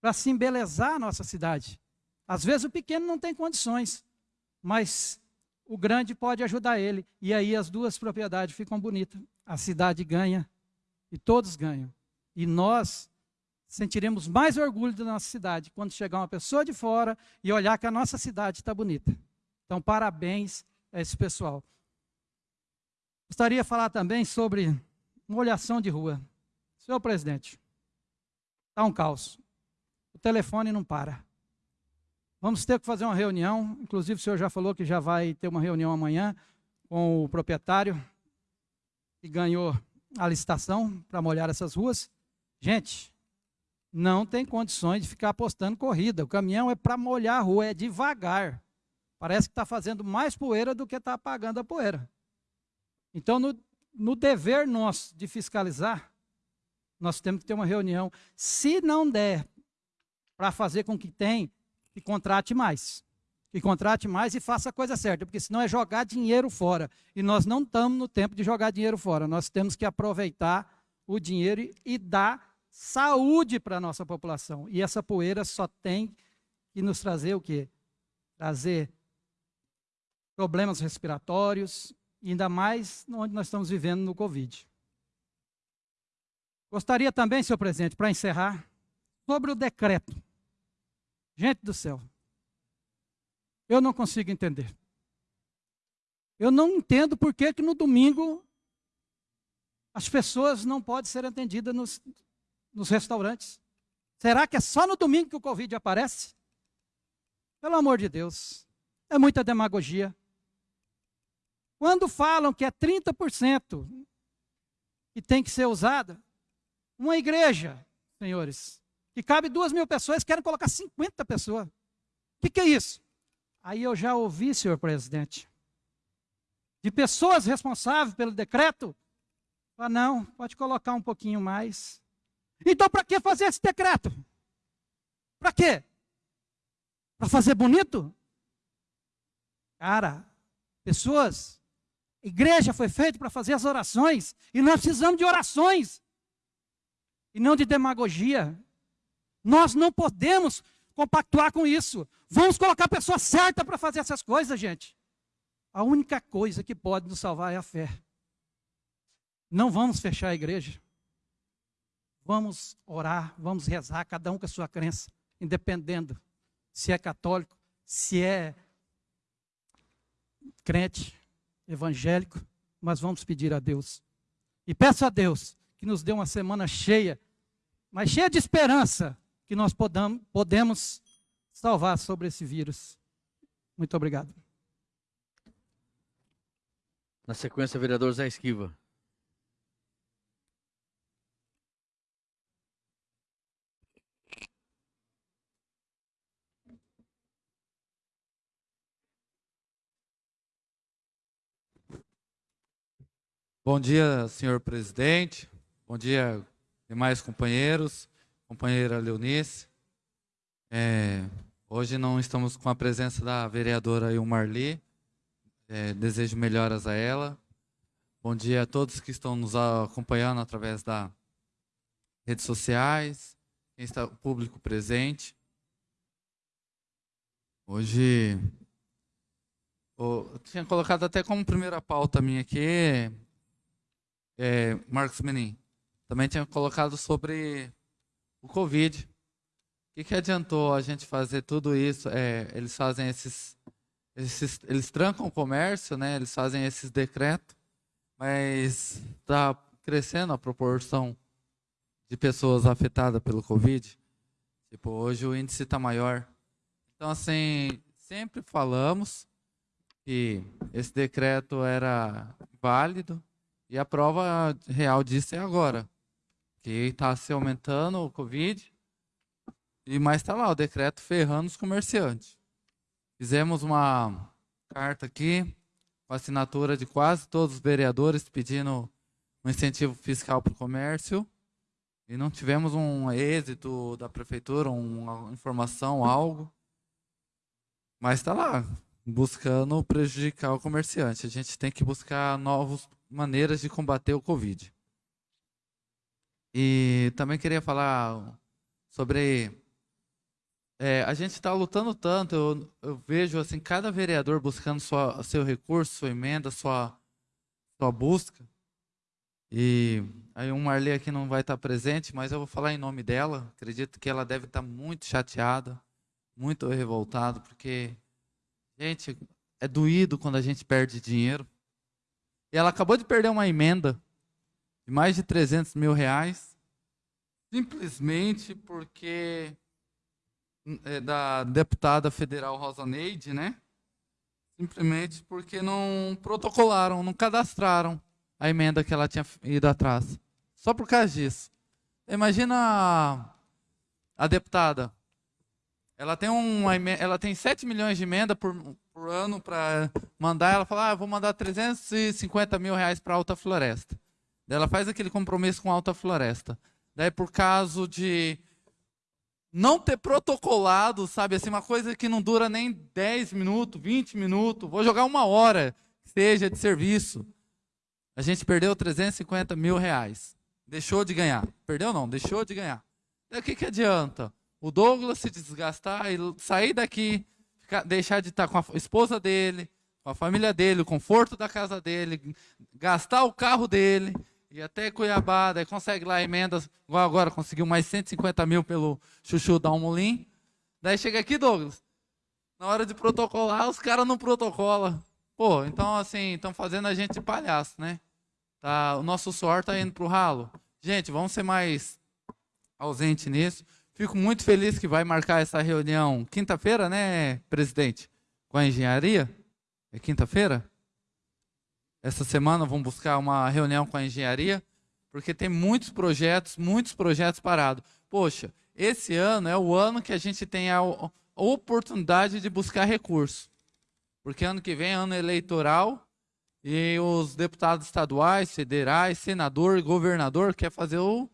para se embelezar a nossa cidade. Às vezes o pequeno não tem condições, mas o grande pode ajudar ele. E aí as duas propriedades ficam bonitas. A cidade ganha e todos ganham. E nós sentiremos mais orgulho da nossa cidade quando chegar uma pessoa de fora e olhar que a nossa cidade está bonita. Então, parabéns a esse pessoal. Gostaria de falar também sobre molhação de rua. Senhor presidente, está um caos. O telefone não para. Vamos ter que fazer uma reunião. Inclusive, o senhor já falou que já vai ter uma reunião amanhã com o proprietário que ganhou a licitação para molhar essas ruas. Gente, não tem condições de ficar apostando corrida. O caminhão é para molhar a rua, é devagar. Parece que está fazendo mais poeira do que está apagando a poeira. Então, no, no dever nosso de fiscalizar, nós temos que ter uma reunião. Se não der para fazer com que tem, que contrate mais. Que contrate mais e faça a coisa certa, porque senão é jogar dinheiro fora. E nós não estamos no tempo de jogar dinheiro fora. Nós temos que aproveitar o dinheiro e dar saúde para a nossa população. E essa poeira só tem que nos trazer o quê? Trazer problemas respiratórios, ainda mais onde nós estamos vivendo no Covid. Gostaria também, senhor presidente, para encerrar, sobre o decreto. Gente do céu, eu não consigo entender. Eu não entendo por que, que no domingo as pessoas não podem ser atendidas nos, nos restaurantes. Será que é só no domingo que o Covid aparece? Pelo amor de Deus, é muita demagogia. Quando falam que é 30% que tem que ser usada, uma igreja, senhores, que cabe duas mil pessoas, querem colocar 50 pessoas. O que, que é isso? Aí eu já ouvi, senhor presidente, de pessoas responsáveis pelo decreto, ah, não, pode colocar um pouquinho mais. Então, para que fazer esse decreto? Para quê? Para fazer bonito? Cara, pessoas, igreja foi feita para fazer as orações, e nós precisamos de orações, e não de demagogia. Nós não podemos compactuar com isso. Vamos colocar a pessoa certa para fazer essas coisas, gente. A única coisa que pode nos salvar é a fé. Não vamos fechar a igreja. Vamos orar, vamos rezar, cada um com a sua crença, independendo se é católico, se é crente, evangélico, mas vamos pedir a Deus. E peço a Deus que nos dê uma semana cheia, mas cheia de esperança, que nós podamos, podemos salvar sobre esse vírus. Muito obrigado. Na sequência, vereador Zé Esquiva. Bom dia, senhor presidente. Bom dia, demais companheiros, companheira Leonice. É, hoje não estamos com a presença da vereadora Ilmarli. É, desejo melhoras a ela. Bom dia a todos que estão nos acompanhando através das redes sociais, quem está o público presente. Hoje eu tinha colocado até como primeira pauta minha aqui é, Marcos Menin, também tinha colocado sobre o Covid. O que, que adiantou a gente fazer tudo isso? É, eles fazem esses, esses, eles trancam o comércio, né? Eles fazem esses decretos, mas está crescendo a proporção de pessoas afetadas pelo Covid. Tipo, hoje o índice está maior. Então, assim, sempre falamos que esse decreto era válido, e a prova real disso é agora. Que está se aumentando o Covid. E mais está lá o decreto ferrando os comerciantes. Fizemos uma carta aqui com assinatura de quase todos os vereadores pedindo um incentivo fiscal para o comércio. E não tivemos um êxito da prefeitura, uma informação, algo. Mas está lá, buscando prejudicar o comerciante. A gente tem que buscar novos maneiras de combater o Covid. E também queria falar sobre. É, a gente está lutando tanto, eu, eu, vejo assim, cada vereador buscando sua, seu recurso, sua emenda, sua, sua busca. E aí um Marley aqui não vai estar presente, mas eu vou falar em nome dela. Acredito que ela deve estar muito chateada, muito revoltada, porque, gente, é doído quando a gente perde dinheiro. E ela acabou de perder uma emenda de mais de 300 mil reais, simplesmente porque é da deputada federal Rosa Neide, né? Simplesmente porque não protocolaram, não cadastraram a emenda que ela tinha ido atrás. Só por causa disso. Imagina a deputada, ela tem, uma, ela tem 7 milhões de emenda por, por ano para mandar. Ela fala, ah, vou mandar 350 mil reais para Alta Floresta. Ela faz aquele compromisso com Alta Floresta. Daí, por caso de não ter protocolado, sabe, assim, uma coisa que não dura nem 10 minutos, 20 minutos, vou jogar uma hora, seja de serviço. A gente perdeu 350 mil reais. Deixou de ganhar. Perdeu não, deixou de ganhar. Daí o que, que adianta? O Douglas se desgastar e sair daqui, ficar- deixar de estar com a esposa dele, com a família dele, o conforto da casa dele, gastar o carro dele, e até Cuiabá, daí consegue lá emendas, igual agora conseguiu mais 150 mil pelo Chuchu da Almolim. Daí chega aqui, Douglas, na hora de protocolar, os caras não protocolam. Pô, então assim, estão fazendo a gente de palhaço, né? Tá, o nosso suor tá indo pro ralo. Gente, vamos ser mais ausente nisso. Fico muito feliz que vai marcar essa reunião quinta-feira, né, presidente? Com a engenharia? É quinta-feira? Essa semana vamos buscar uma reunião com a engenharia, porque tem muitos projetos, muitos projetos parados. Poxa, esse ano é o ano que a gente tem a oportunidade de buscar recursos. Porque ano que vem é ano eleitoral e os deputados estaduais, federais, senador governador quer fazer o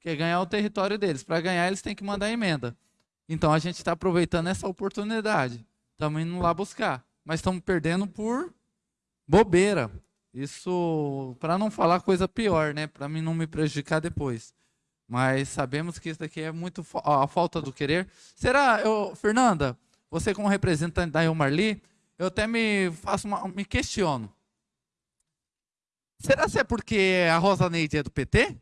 quer ganhar o território deles. Para ganhar, eles têm que mandar emenda. Então a gente está aproveitando essa oportunidade. Estamos indo lá buscar, mas estamos perdendo por bobeira. Isso, para não falar coisa pior, né? Para mim não me prejudicar depois. Mas sabemos que isso daqui é muito a falta do querer. Será, eu, Fernanda, você como representante da Elmarli, eu até me faço uma, me questiono. Será se é porque a Rosa Neide é do PT?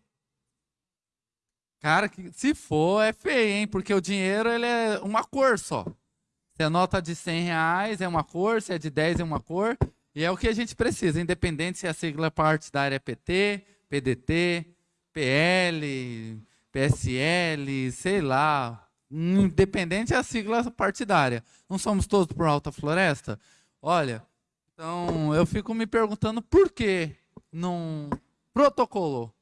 Cara, se for, é feio, hein? Porque o dinheiro ele é uma cor só. Se a nota de 100 reais é uma cor, se é de 10 é uma cor. E é o que a gente precisa, independente se a sigla partidária é PT, PDT, PL, PSL, sei lá. Independente é a sigla partidária. Não somos todos por Alta Floresta? Olha, então eu fico me perguntando por que não protocolou.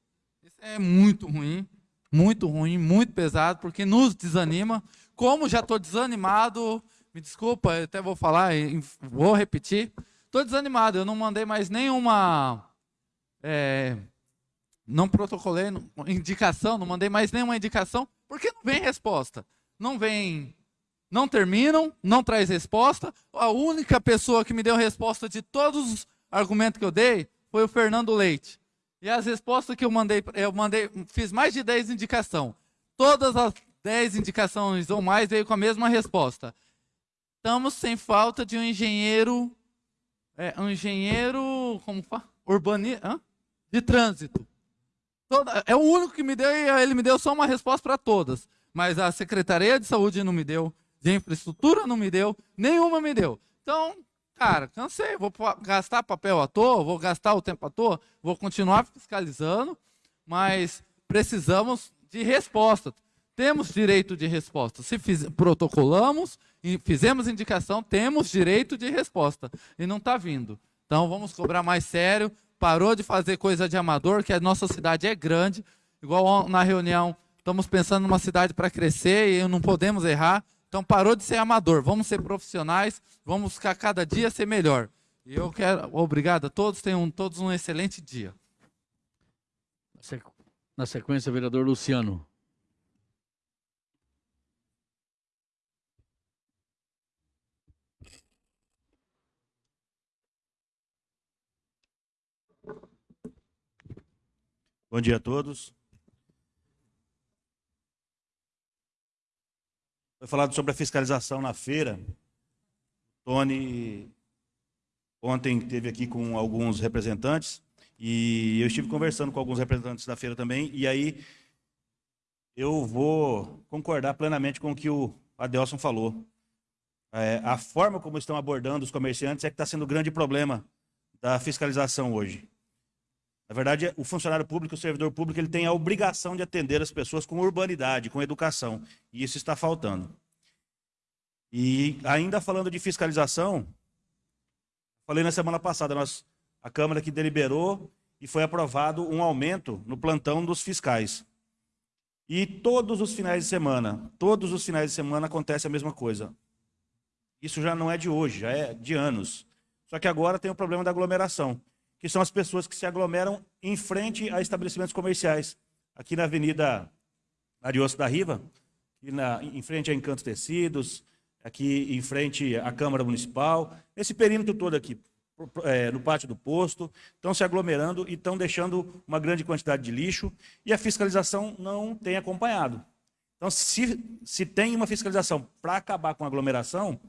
Isso é muito ruim, muito ruim, muito pesado, porque nos desanima. Como já estou desanimado, me desculpa, até vou falar, vou repetir. Estou desanimado, eu não mandei mais nenhuma. é, não protocolei indicação, não mandei mais nenhuma indicação, porque não vem resposta. Não vem. Não terminam, não traz resposta. A única pessoa que me deu resposta de todos os argumentos que eu dei foi o Fernando Leite. E as respostas que eu mandei, eu mandei, fiz mais de 10 indicações. Todas as 10 indicações ou mais veio com a mesma resposta. Estamos sem falta de um engenheiro, é, engenheiro, como fala? Urbani, hã? de trânsito. Toda- é o único que me deu ele me deu só uma resposta para todas. Mas a Secretaria de Saúde não me deu, de infraestrutura não me deu, nenhuma me deu. Então, cara, cansei, vou gastar papel à toa, vou gastar o tempo à toa, vou continuar fiscalizando, mas precisamos de resposta. Temos direito de resposta. Se fiz- protocolamos e fizemos indicação, temos direito de resposta. E não está vindo. Então vamos cobrar mais sério. Parou de fazer coisa de amador, que a nossa cidade é grande. Igual na reunião, estamos pensando numa cidade para crescer e não podemos errar. Então parou de ser amador. Vamos ser profissionais, vamos buscar cada dia ser melhor. E eu quero. Obrigado a todos, tenham todos um excelente dia. Na sequência, vereador Luciano. Bom dia a todos. Foi falado sobre a fiscalização na feira. Tony ontem esteve aqui com alguns representantes e eu estive conversando com alguns representantes da feira também e aí eu vou concordar plenamente com o que o Adelson falou. É, a forma como estão abordando os comerciantes é que está sendo o grande problema da fiscalização hoje. Na verdade, o funcionário público, o servidor público, ele tem a obrigação de atender as pessoas com urbanidade, com educação. E isso está faltando. E ainda falando de fiscalização, falei na semana passada, nós, a Câmara que deliberou e foi aprovado um aumento no plantão dos fiscais. E todos os finais de semana, todos os finais de semana acontece a mesma coisa. Isso já não é de hoje, já é de anos. Só que agora tem o problema da aglomeração, que são as pessoas que se aglomeram em frente a estabelecimentos comerciais. Aqui na Avenida Ariosto da Riva, na, em frente a Encanto Tecidos, aqui em frente à Câmara Municipal, esse perímetro todo aqui, é, no pátio do posto, estão se aglomerando e estão deixando uma grande quantidade de lixo e a fiscalização não tem acompanhado. Então, se, se tem uma fiscalização para acabar com a aglomeração,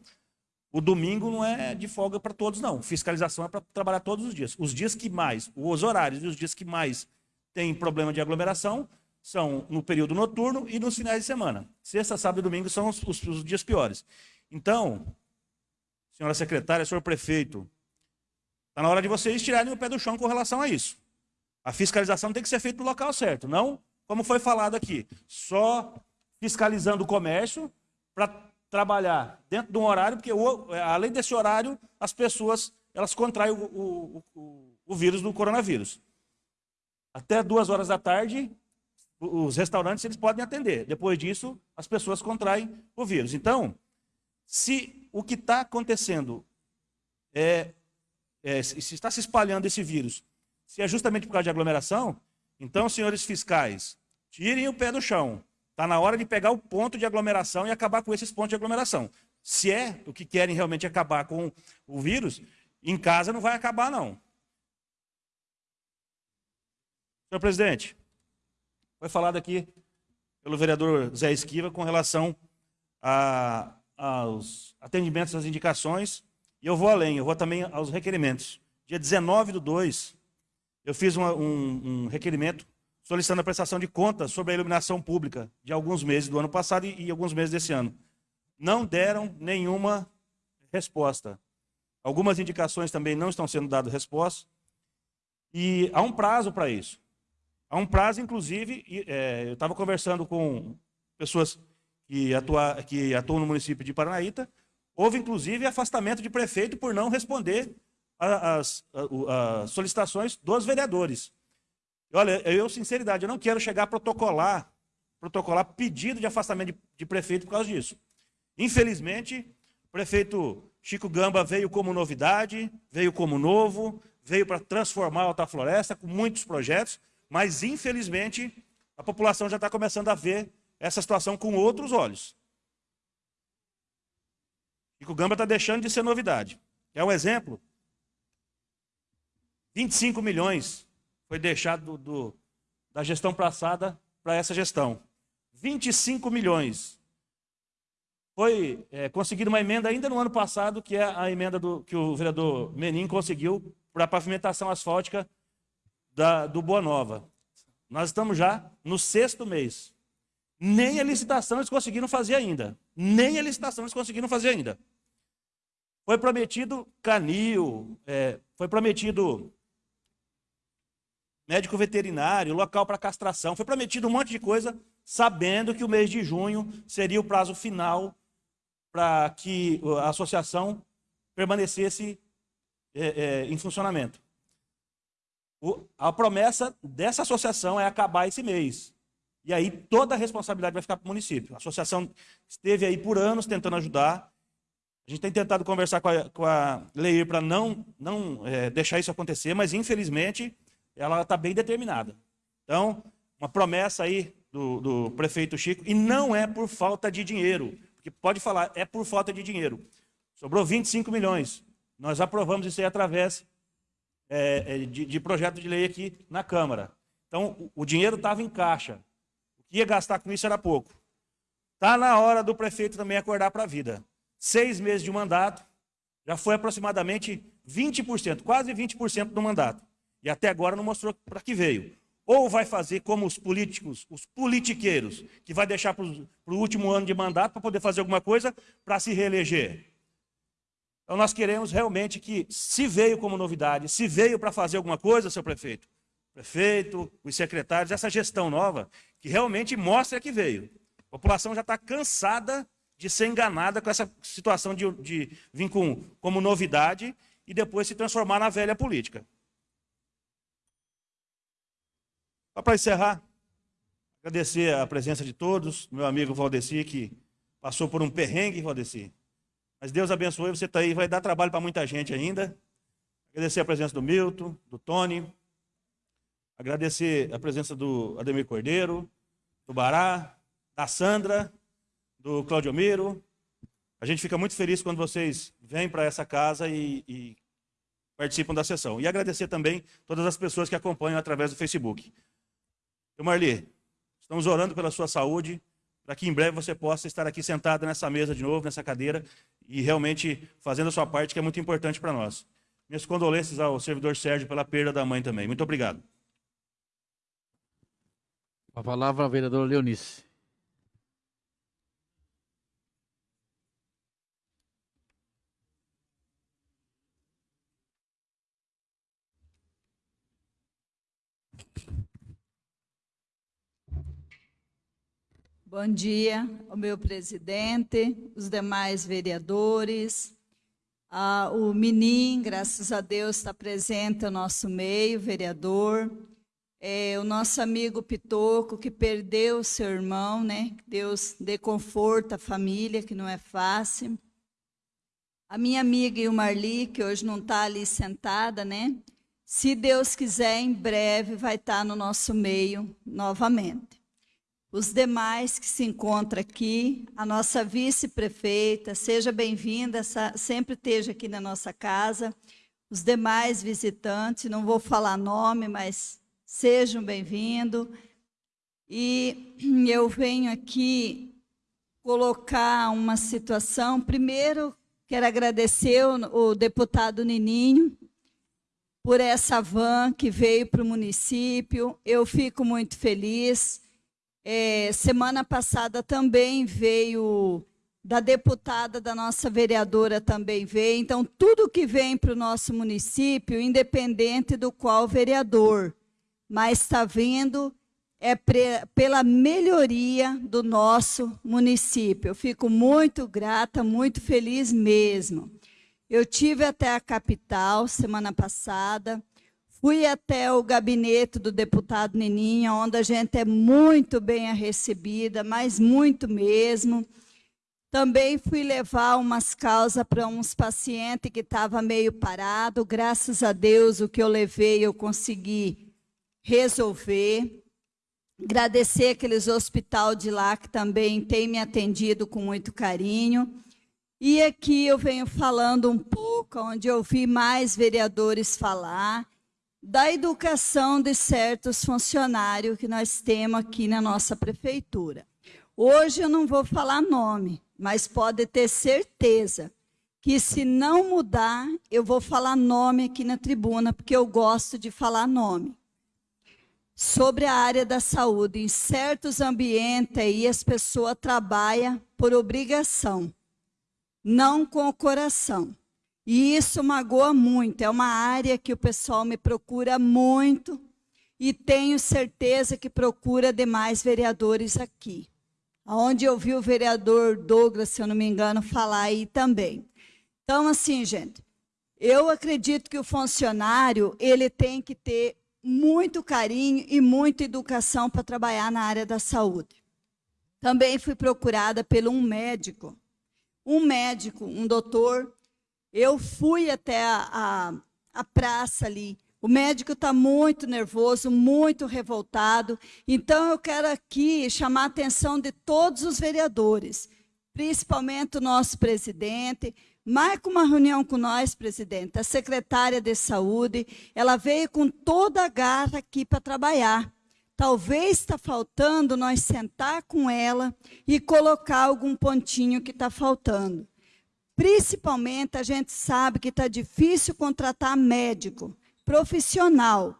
o domingo não é de folga para todos, não. Fiscalização é para trabalhar todos os dias. Os dias que mais, os horários e os dias que mais tem problema de aglomeração são no período noturno e nos finais de semana. Sexta, sábado e domingo são os, os, os dias piores. Então, senhora secretária, senhor prefeito, está na hora de vocês tirarem o pé do chão com relação a isso. A fiscalização tem que ser feita no local certo, não como foi falado aqui, só fiscalizando o comércio para trabalhar dentro de um horário, porque além desse horário, as pessoas elas contraem o, o, o, o vírus do coronavírus. Até duas horas da tarde, os restaurantes eles podem atender. Depois disso, as pessoas contraem o vírus. Então, se o que está acontecendo é, é, se está se espalhando esse vírus, se é justamente por causa de aglomeração, então, senhores fiscais, tirem o pé do chão. Está na hora de pegar o ponto de aglomeração e acabar com esses pontos de aglomeração. Se é o que querem realmente acabar com o vírus, em casa não vai acabar, não. Senhor presidente, foi falado aqui pelo vereador Zé Esquiva com relação a, aos atendimentos às indicações, e eu vou além, eu vou também aos requerimentos. Dia 19 do 2, eu fiz uma, um, um, requerimento solicitando a prestação de contas sobre a iluminação pública de alguns meses do ano passado e, e alguns meses desse ano. Não deram nenhuma resposta. Algumas indicações também não estão sendo dadas resposta. E há um prazo para isso. Há um prazo, inclusive, é, eu estava conversando com pessoas que, atua, que atuam no município de Paranaíta, houve, inclusive, afastamento de prefeito por não responder as solicitações dos vereadores. Olha, eu, sinceridade, eu não quero chegar a protocolar, protocolar pedido de afastamento de, de prefeito por causa disso. Infelizmente, o prefeito Chico Gamba veio como novidade, veio como novo, veio para transformar a Alta Floresta com muitos projetos, mas, infelizmente, a população já está começando a ver essa situação com outros olhos. E o Gamba está deixando de ser novidade. É um exemplo. 25 milhões foi deixado do, do, da gestão passada para essa gestão. 25 milhões. Foi é, conseguida uma emenda ainda no ano passado, que é a emenda do, que o vereador Menin conseguiu para a pavimentação asfáltica da, do Boa Nova. Nós estamos já no sexto mês. Nem a licitação eles conseguiram fazer ainda. Nem a licitação eles conseguiram fazer ainda. Foi prometido canil, é, foi prometido médico veterinário, local para castração. Foi prometido um monte de coisa, sabendo que o mês de junho seria o prazo final para que a associação permanecesse é, é, em funcionamento. O, a promessa dessa associação é acabar esse mês. E aí toda a responsabilidade vai ficar para o município. A associação esteve aí por anos tentando ajudar. A gente tem tentado conversar com a, com a Leir para não, não é, deixar isso acontecer, mas infelizmente ela está bem determinada. Então, uma promessa aí do, do prefeito Chico, e não é por falta de dinheiro, porque pode falar, é por falta de dinheiro. Sobrou 25 milhões. Nós aprovamos isso aí através é, é, de, de, projeto de lei aqui na Câmara. Então, o, o dinheiro estava em caixa. O que ia gastar com isso era pouco. Está na hora do prefeito também acordar para a vida. Seis meses de mandato, já foi aproximadamente 20%, quase 20% do mandato. E até agora não mostrou para que veio. Ou vai fazer como os políticos, os politiqueiros, que vai deixar para o último ano de mandato para poder fazer alguma coisa para se reeleger. Então nós queremos realmente que, se veio como novidade, se veio para fazer alguma coisa, seu prefeito, prefeito, os secretários, essa gestão nova, que realmente mostre que veio. A população já está cansada de ser enganada com essa situação de, de vir com, como novidade e depois se transformar na velha política. Só para encerrar, Agradecer a presença de todos, meu amigo Valdeci, que passou por um perrengue, Valdeci. Mas Deus abençoe, você está aí, vai dar trabalho para muita gente ainda. Agradecer a presença do Milton, do Tony. Agradecer a presença do Ademir Cordeiro, do Bará, da Sandra, do Claudio Miro. A gente fica muito feliz quando vocês vêm para essa casa e, e participam da sessão. E agradecer também todas as pessoas que acompanham através do Facebook. Marli, estamos orando pela sua saúde, para que em breve você possa estar aqui sentado nessa mesa de novo, nessa cadeira, e realmente fazendo a sua parte, que é muito importante para nós. Minhas condolências ao servidor Sérgio pela perda da mãe também. Muito obrigado. A palavra, a vereadora Leonice. Bom dia ao meu presidente, os demais vereadores, ah, o Menin, graças a Deus, está presente no nosso meio, vereador, é, o nosso amigo Pitoco, que perdeu seu irmão, né? Deus dê conforto à família, que não é fácil. A minha amiga Ilmarli, que hoje não está ali sentada, né? Se Deus quiser, em breve vai estar no nosso meio novamente os demais que se encontram aqui, a nossa vice-prefeita, seja bem-vinda, sempre esteja aqui na nossa casa, os demais visitantes, não vou falar nome, mas sejam bem-vindos. E eu venho aqui colocar uma situação, primeiro quero agradecer o, deputado Nininho, por essa van que veio para o município, eu fico muito feliz, é, semana passada também veio da deputada, da nossa vereadora também veio. Então, tudo que vem para o nosso município, independente do qual vereador, mas está vindo é pela melhoria do nosso município. Eu fico muito grata, muito feliz mesmo. Eu tive até a capital semana passada, Fui até o gabinete do deputado Nininha, onde a gente é muito bem recebida, mas muito mesmo. Também fui levar umas causas para uns pacientes que estavam meio parado. Graças a Deus, o que eu levei, eu consegui resolver. Agradecer aqueles hospital de lá que também tem me atendido com muito carinho. E aqui eu venho falando um pouco, onde eu vi mais vereadores falar, da educação de certos funcionários que nós temos aqui na nossa prefeitura. Hoje eu não vou falar nome, mas pode ter certeza que se não mudar, eu vou falar nome aqui na tribuna, porque eu gosto de falar nome. Sobre a área da saúde, em certos ambientes aí as pessoas trabalham por obrigação, não com o coração. E isso magoa muito, é uma área que o pessoal me procura muito e tenho certeza que procura demais vereadores aqui. Onde eu vi o vereador Douglas, se eu não me engano, falar aí também. Então, assim, gente, eu acredito que o funcionário, ele tem que ter muito carinho e muita educação para trabalhar na área da saúde. Também fui procurada pelo um médico, um médico, um doutor, eu fui até a, a, a praça ali. O médico está muito nervoso, muito revoltado. Então, eu quero aqui chamar a atenção de todos os vereadores, principalmente o nosso presidente. Marca uma reunião com nós, presidente. A secretária de saúde, ela veio com toda a garra aqui para trabalhar. Talvez está faltando nós sentar com ela e colocar algum pontinho que está faltando. Principalmente, a gente sabe que está difícil contratar médico, profissional.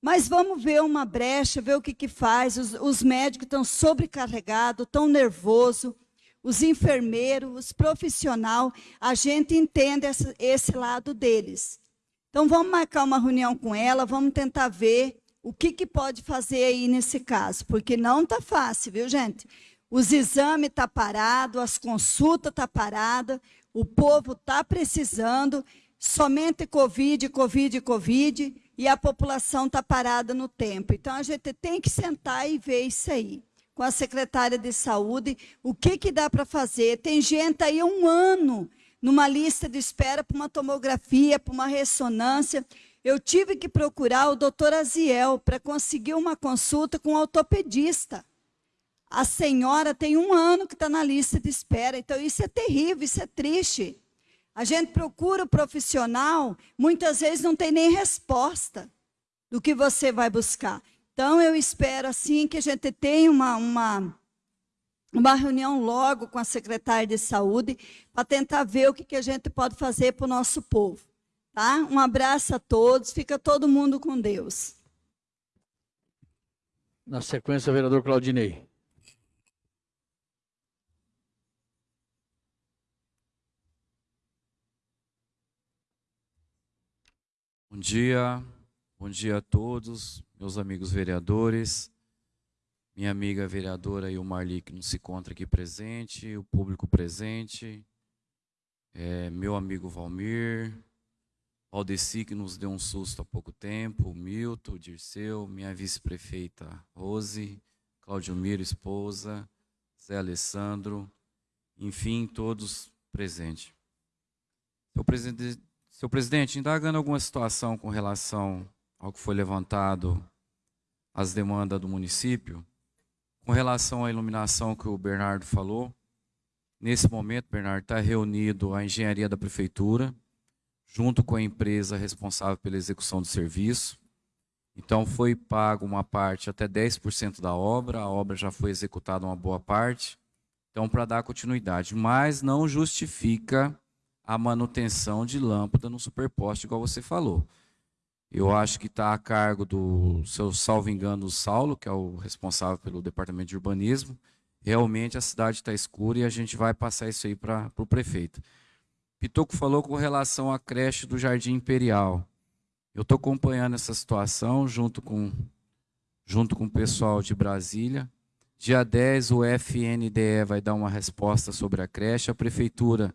Mas vamos ver uma brecha, ver o que, que faz. Os, os médicos estão sobrecarregados, estão nervosos. Os enfermeiros, os profissionais, a gente entende esse, esse lado deles. Então, vamos marcar uma reunião com ela, vamos tentar ver o que, que pode fazer aí nesse caso, porque não está fácil, viu, gente? Os exames estão tá parados, as consultas estão tá paradas, o povo está precisando, somente Covid, Covid, Covid, e a população está parada no tempo. Então, a gente tem que sentar e ver isso aí. Com a secretária de saúde, o que, que dá para fazer? Tem gente aí um ano numa lista de espera para uma tomografia, para uma ressonância. Eu tive que procurar o doutor Aziel para conseguir uma consulta com um ortopedista. A senhora tem um ano que está na lista de espera. Então, isso é terrível, isso é triste. A gente procura o profissional, muitas vezes não tem nem resposta do que você vai buscar. Então, eu espero, assim, que a gente tenha uma, uma, uma reunião logo com a secretária de saúde para tentar ver o que, que a gente pode fazer para o nosso povo. Tá? Um abraço a todos, fica todo mundo com Deus. Na sequência, vereador Claudinei. Bom dia, bom dia a todos, meus amigos vereadores, minha amiga vereadora e o Marli que não se encontra aqui presente, o público presente, é, meu amigo Valmir, Valdeci que nos deu um susto há pouco tempo, Milton, Dirceu, minha vice-prefeita Rose, Claudio Miro, esposa, Zé Alessandro, enfim, todos presentes. Senhor presidente, Senhor presidente, indagando alguma situação com relação ao que foi levantado, as demandas do município, com relação à iluminação que o Bernardo falou, nesse momento, Bernardo, está reunido a engenharia da prefeitura, junto com a empresa responsável pela execução do serviço. Então, foi pago uma parte, até 10% da obra, a obra já foi executada uma boa parte, então, para dar continuidade. Mas não justifica a manutenção de lâmpada no superposte, igual você falou. Eu acho que está a cargo do, seu salvo engano, o Saulo, que é o responsável pelo departamento de urbanismo. Realmente a cidade está escura e a gente vai passar isso aí para o prefeito. Pitoco falou com relação à creche do Jardim Imperial. Eu estou acompanhando essa situação junto com, junto com o pessoal de Brasília. Dia 10, o FNDE vai dar uma resposta sobre a creche. A prefeitura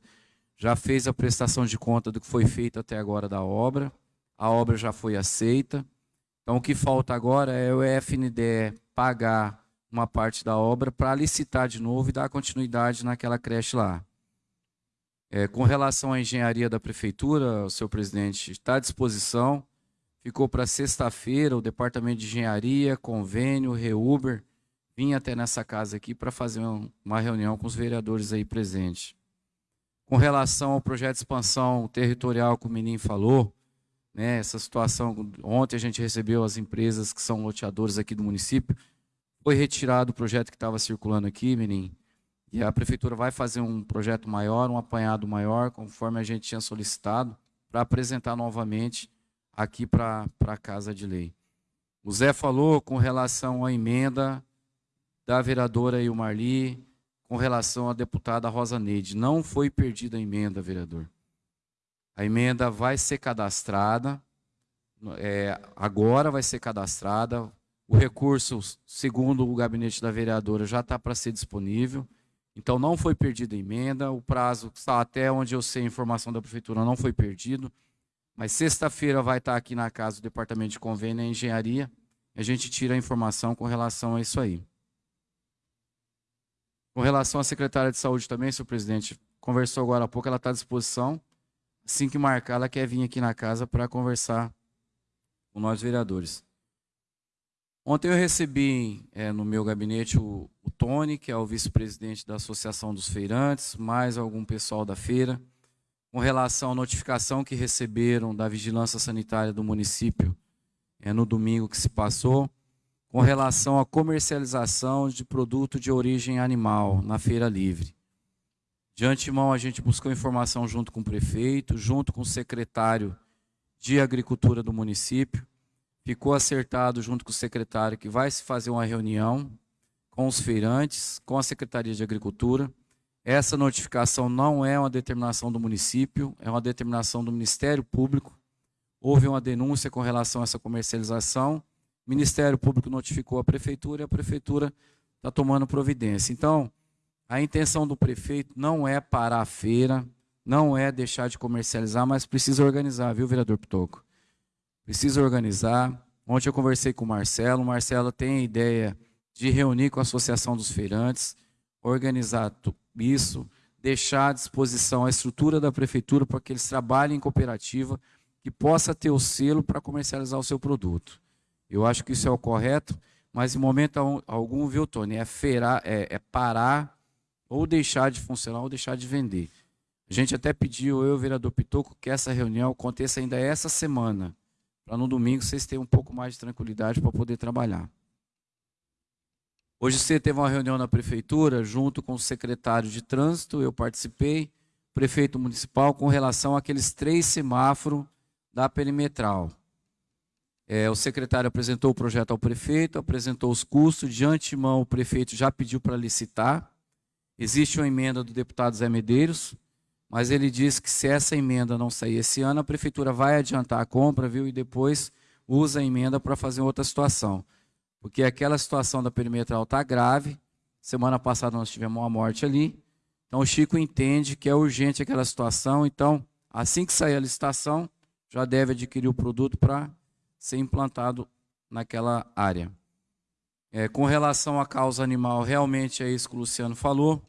já fez a prestação de conta do que foi feito até agora da obra, a obra já foi aceita. Então, o que falta agora é o FNDE pagar uma parte da obra para licitar de novo e dar continuidade naquela creche lá. É, com relação à engenharia da prefeitura, o senhor presidente está à disposição. Ficou para sexta-feira o departamento de engenharia, convênio, Reuber, vim até nessa casa aqui para fazer uma reunião com os vereadores aí presentes com relação ao projeto de expansão territorial que o menino falou, né, essa situação, ontem a gente recebeu as empresas que são loteadores aqui do município, foi retirado o projeto que estava circulando aqui, menino, e a prefeitura vai fazer um projeto maior, um apanhado maior, conforme a gente tinha solicitado, para apresentar novamente aqui para a Casa de Lei. O Zé falou com relação à emenda da vereadora Ilmarli, com relação à deputada Rosa Neide. Não foi perdida a emenda, vereador. A emenda vai ser cadastrada, é, agora vai ser cadastrada. O recurso, segundo o gabinete da vereadora, já está para ser disponível. Então, não foi perdida a emenda. O prazo, está até onde eu sei a informação da prefeitura, não foi perdido. Mas sexta-feira vai estar aqui na casa do Departamento de Convênio e Engenharia. A gente tira a informação com relação a isso aí. Com relação à secretária de saúde também, senhor presidente, conversou agora há pouco, ela está à disposição. Assim que marcar, ela quer vir aqui na casa para conversar com nós vereadores. Ontem eu recebi é, no meu gabinete o, o Tony, que é o vice-presidente da Associação dos Feirantes, mais algum pessoal da feira, com relação à notificação que receberam da Vigilância Sanitária do município é, no domingo que se passou com relação à comercialização de produto de origem animal na feira livre. De antemão, a gente buscou informação junto com o prefeito, junto com o secretário de Agricultura do município. Ficou acertado junto com o secretário que vai se fazer uma reunião com os feirantes, com a Secretaria de Agricultura. Essa notificação não é uma determinação do município, é uma determinação do Ministério Público. Houve uma denúncia com relação a essa comercialização o Ministério Público notificou a prefeitura e a prefeitura está tomando providência. Então, a intenção do prefeito não é parar a feira, não é deixar de comercializar, mas precisa organizar, viu, vereador Pitoco? precisa organizar. Ontem eu conversei com o Marcelo, o Marcelo tem a ideia de reunir com a Associação dos Feirantes, organizar isso, deixar à disposição a estrutura da prefeitura para que eles trabalhem em cooperativa, que possa ter o selo para comercializar o seu produto. Eu acho que isso é o correto, mas em momento algum, viu, Tony, é, feirar, é, é parar ou deixar de funcionar ou deixar de vender. A gente até pediu, eu vereador Pitoco, que essa reunião aconteça ainda essa semana, para no domingo vocês terem um pouco mais de tranquilidade para poder trabalhar. Hoje você teve uma reunião na prefeitura, junto com o secretário de trânsito, eu participei, prefeito municipal, com relação àqueles três semáforos da perimetral. É, o secretário apresentou o projeto ao prefeito, apresentou os custos, de antemão o prefeito já pediu para licitar. Existe uma emenda do deputado Zé Medeiros, mas ele disse que se essa emenda não sair esse ano, a prefeitura vai adiantar a compra, viu, e depois usa a emenda para fazer outra situação. Porque aquela situação da perimetral está grave. Semana passada nós tivemos uma morte ali. Então o Chico entende que é urgente aquela situação. Então, assim que sair a licitação, já deve adquirir o produto para ser implantado naquela área. É, com relação à causa animal, realmente é isso que o Luciano falou.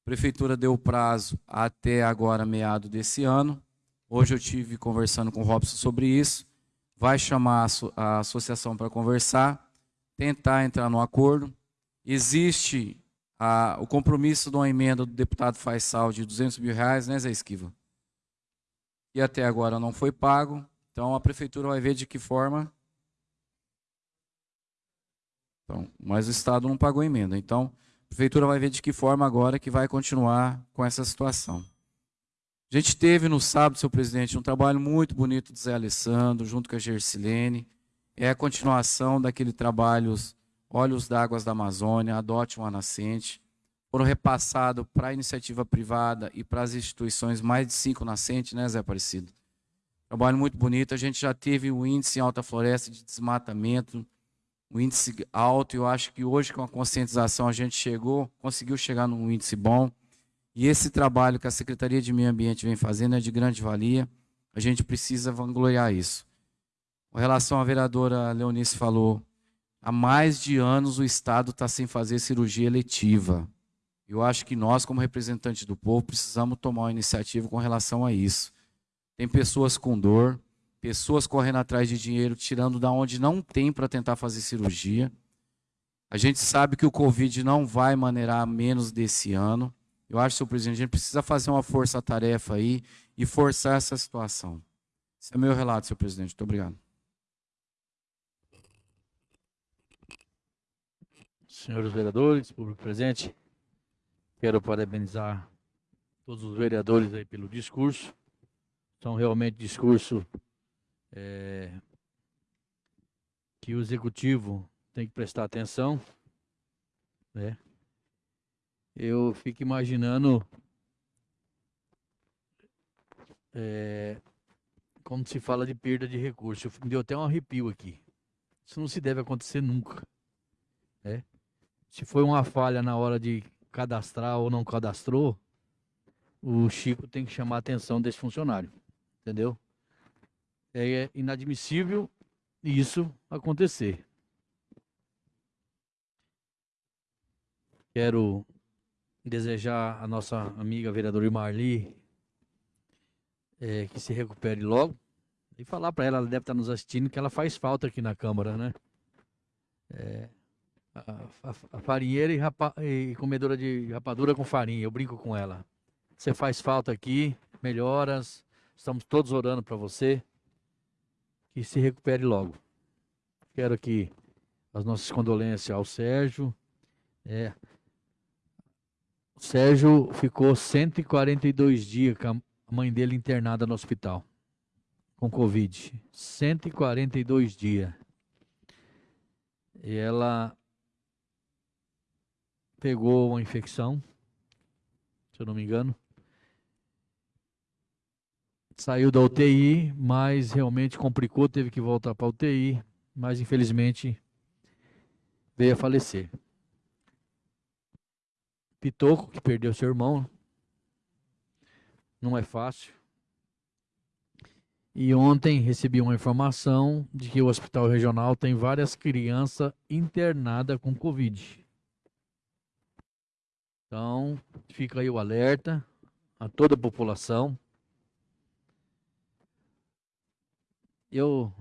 A prefeitura deu prazo até agora, meado desse ano. Hoje eu tive conversando com o Robson sobre isso. Vai chamar a associação para conversar, tentar entrar no acordo. Existe a, o compromisso de uma emenda do deputado Faisal de 200 mil reais, né, Zé Esquiva? E até agora não foi pago. Então a prefeitura vai ver de que forma. Então, mas o Estado não pagou a emenda. Então, prefeitura vai ver de que forma agora que vai continuar com essa situação. A gente teve no sábado, seu presidente, um trabalho muito bonito do Zé Alessandro, junto com a Gersilene. É a continuação daquele trabalho Olhos d'Águas da Amazônia, Adote uma Nascente. Foram repassados para a iniciativa privada e para as instituições mais de cinco nascentes, né, Zé Aparecido? Trabalho muito bonito. A gente já teve o índice em alta floresta de desmatamento, um índice alto. Eu acho que hoje, com a conscientização, a gente chegou, conseguiu chegar num índice bom. E esse trabalho que a Secretaria de Meio Ambiente vem fazendo é de grande valia. A gente precisa vangloriar isso. Com relação à vereadora Leonice falou, há mais de anos o Estado está sem fazer cirurgia eletiva. Eu acho que nós, como representantes do povo, precisamos tomar uma iniciativa com relação a isso. Tem pessoas com dor, pessoas correndo atrás de dinheiro, tirando da onde não tem para tentar fazer cirurgia. A gente sabe que o Covid não vai maneirar menos desse ano. Eu acho, senhor presidente, a gente precisa fazer uma força-tarefa aí e forçar essa situação. Esse é o meu relato, senhor presidente. Muito obrigado. Senhores vereadores, público presente, quero parabenizar todos os vereadores aí pelo discurso. São realmente discurso é, que o executivo tem que prestar atenção, né? Eu fico imaginando é, como se fala de perda de recurso. Me deu até um arrepio aqui. Isso não se deve acontecer nunca. Né? Se foi uma falha na hora de cadastrar ou não cadastrou, o Chico tem que chamar a atenção desse funcionário. Entendeu? É inadmissível isso acontecer. Quero desejar a nossa amiga vereadora Marli é, que se recupere logo e falar para ela, ela deve estar nos assistindo, que ela faz falta aqui na Câmara, né? É, a, a, a, farinheira e, rapa, e comedora de rapadura com farinha, eu brinco com ela. Você faz falta aqui, melhoras, estamos todos orando para você, que se recupere logo. Quero aqui as nossas condolências ao Sérgio, é, Sérgio ficou 142 dias com a mãe dele internada no hospital com Covid. 142 dias. E ela pegou uma infecção, se eu não me engano. Saiu da UTI, mas realmente complicou, teve que voltar para a UTI, mas infelizmente veio a falecer. Pitoco, que perdeu seu irmão. Não é fácil. E ontem recebi uma informação de que o hospital regional tem várias crianças internadas com Covid. Então, fica aí o alerta a toda a população. Eu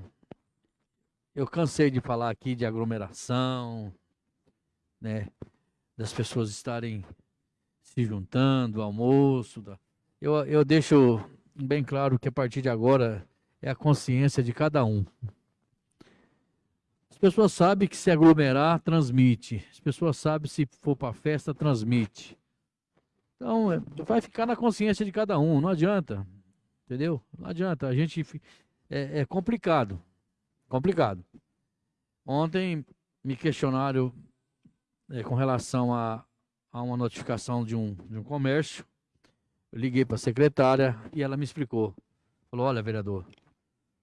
eu cansei de falar aqui de aglomeração, né, das pessoas estarem se juntando, almoço. Da... Eu, eu deixo bem claro que a partir de agora é a consciência de cada um. As pessoas sabem que se aglomerar, transmite. As pessoas sabem se for para festa, transmite. Então, é, vai ficar na consciência de cada um, não adianta. Entendeu? Não adianta. A gente. É, é complicado. Complicado. Ontem me questionaram é, com relação a, a uma notificação de um, de um comércio. Eu liguei para a secretária e ela me explicou. Falou: olha, vereador,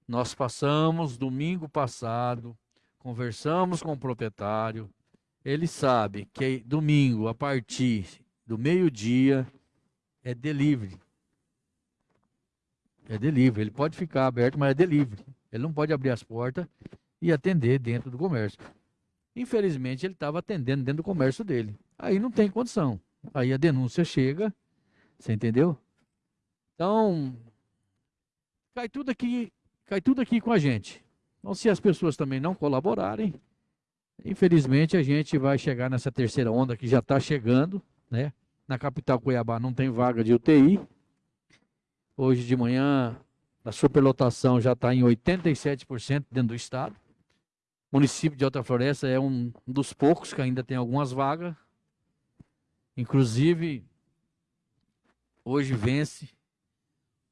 nós passamos domingo passado, conversamos com o proprietário. Ele sabe que domingo, a partir do meio-dia, é delivery. É delivery. Ele pode ficar aberto, mas é delivery. Ele não pode abrir as portas e atender dentro do comércio. Infelizmente, ele estava atendendo dentro do comércio dele. Aí não tem condição. Aí a denúncia chega, você entendeu? Então, cai tudo aqui, cai tudo aqui com a gente. Então, se as pessoas também não colaborarem, infelizmente a gente vai chegar nessa terceira onda que já está chegando, né? Na capital Cuiabá não tem vaga de UTI. Hoje de manhã a superlotação já está em 87% dentro do estado. O município de Alta Floresta é um dos poucos que ainda tem algumas vagas. Inclusive, hoje vence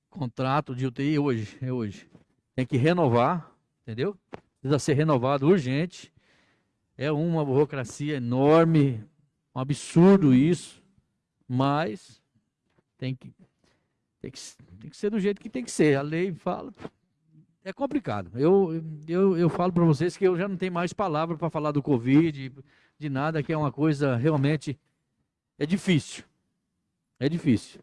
contrato de UTI hoje, é hoje. Tem que renovar, entendeu? Precisa ser renovado urgente. É uma burocracia enorme, um absurdo isso, mas tem que, tem que, tem que ser do jeito que tem que ser. A lei fala, é complicado. Eu, eu, eu falo para vocês que eu já não tenho mais palavra para falar do Covid, de nada, que é uma coisa realmente. É difícil. É difícil.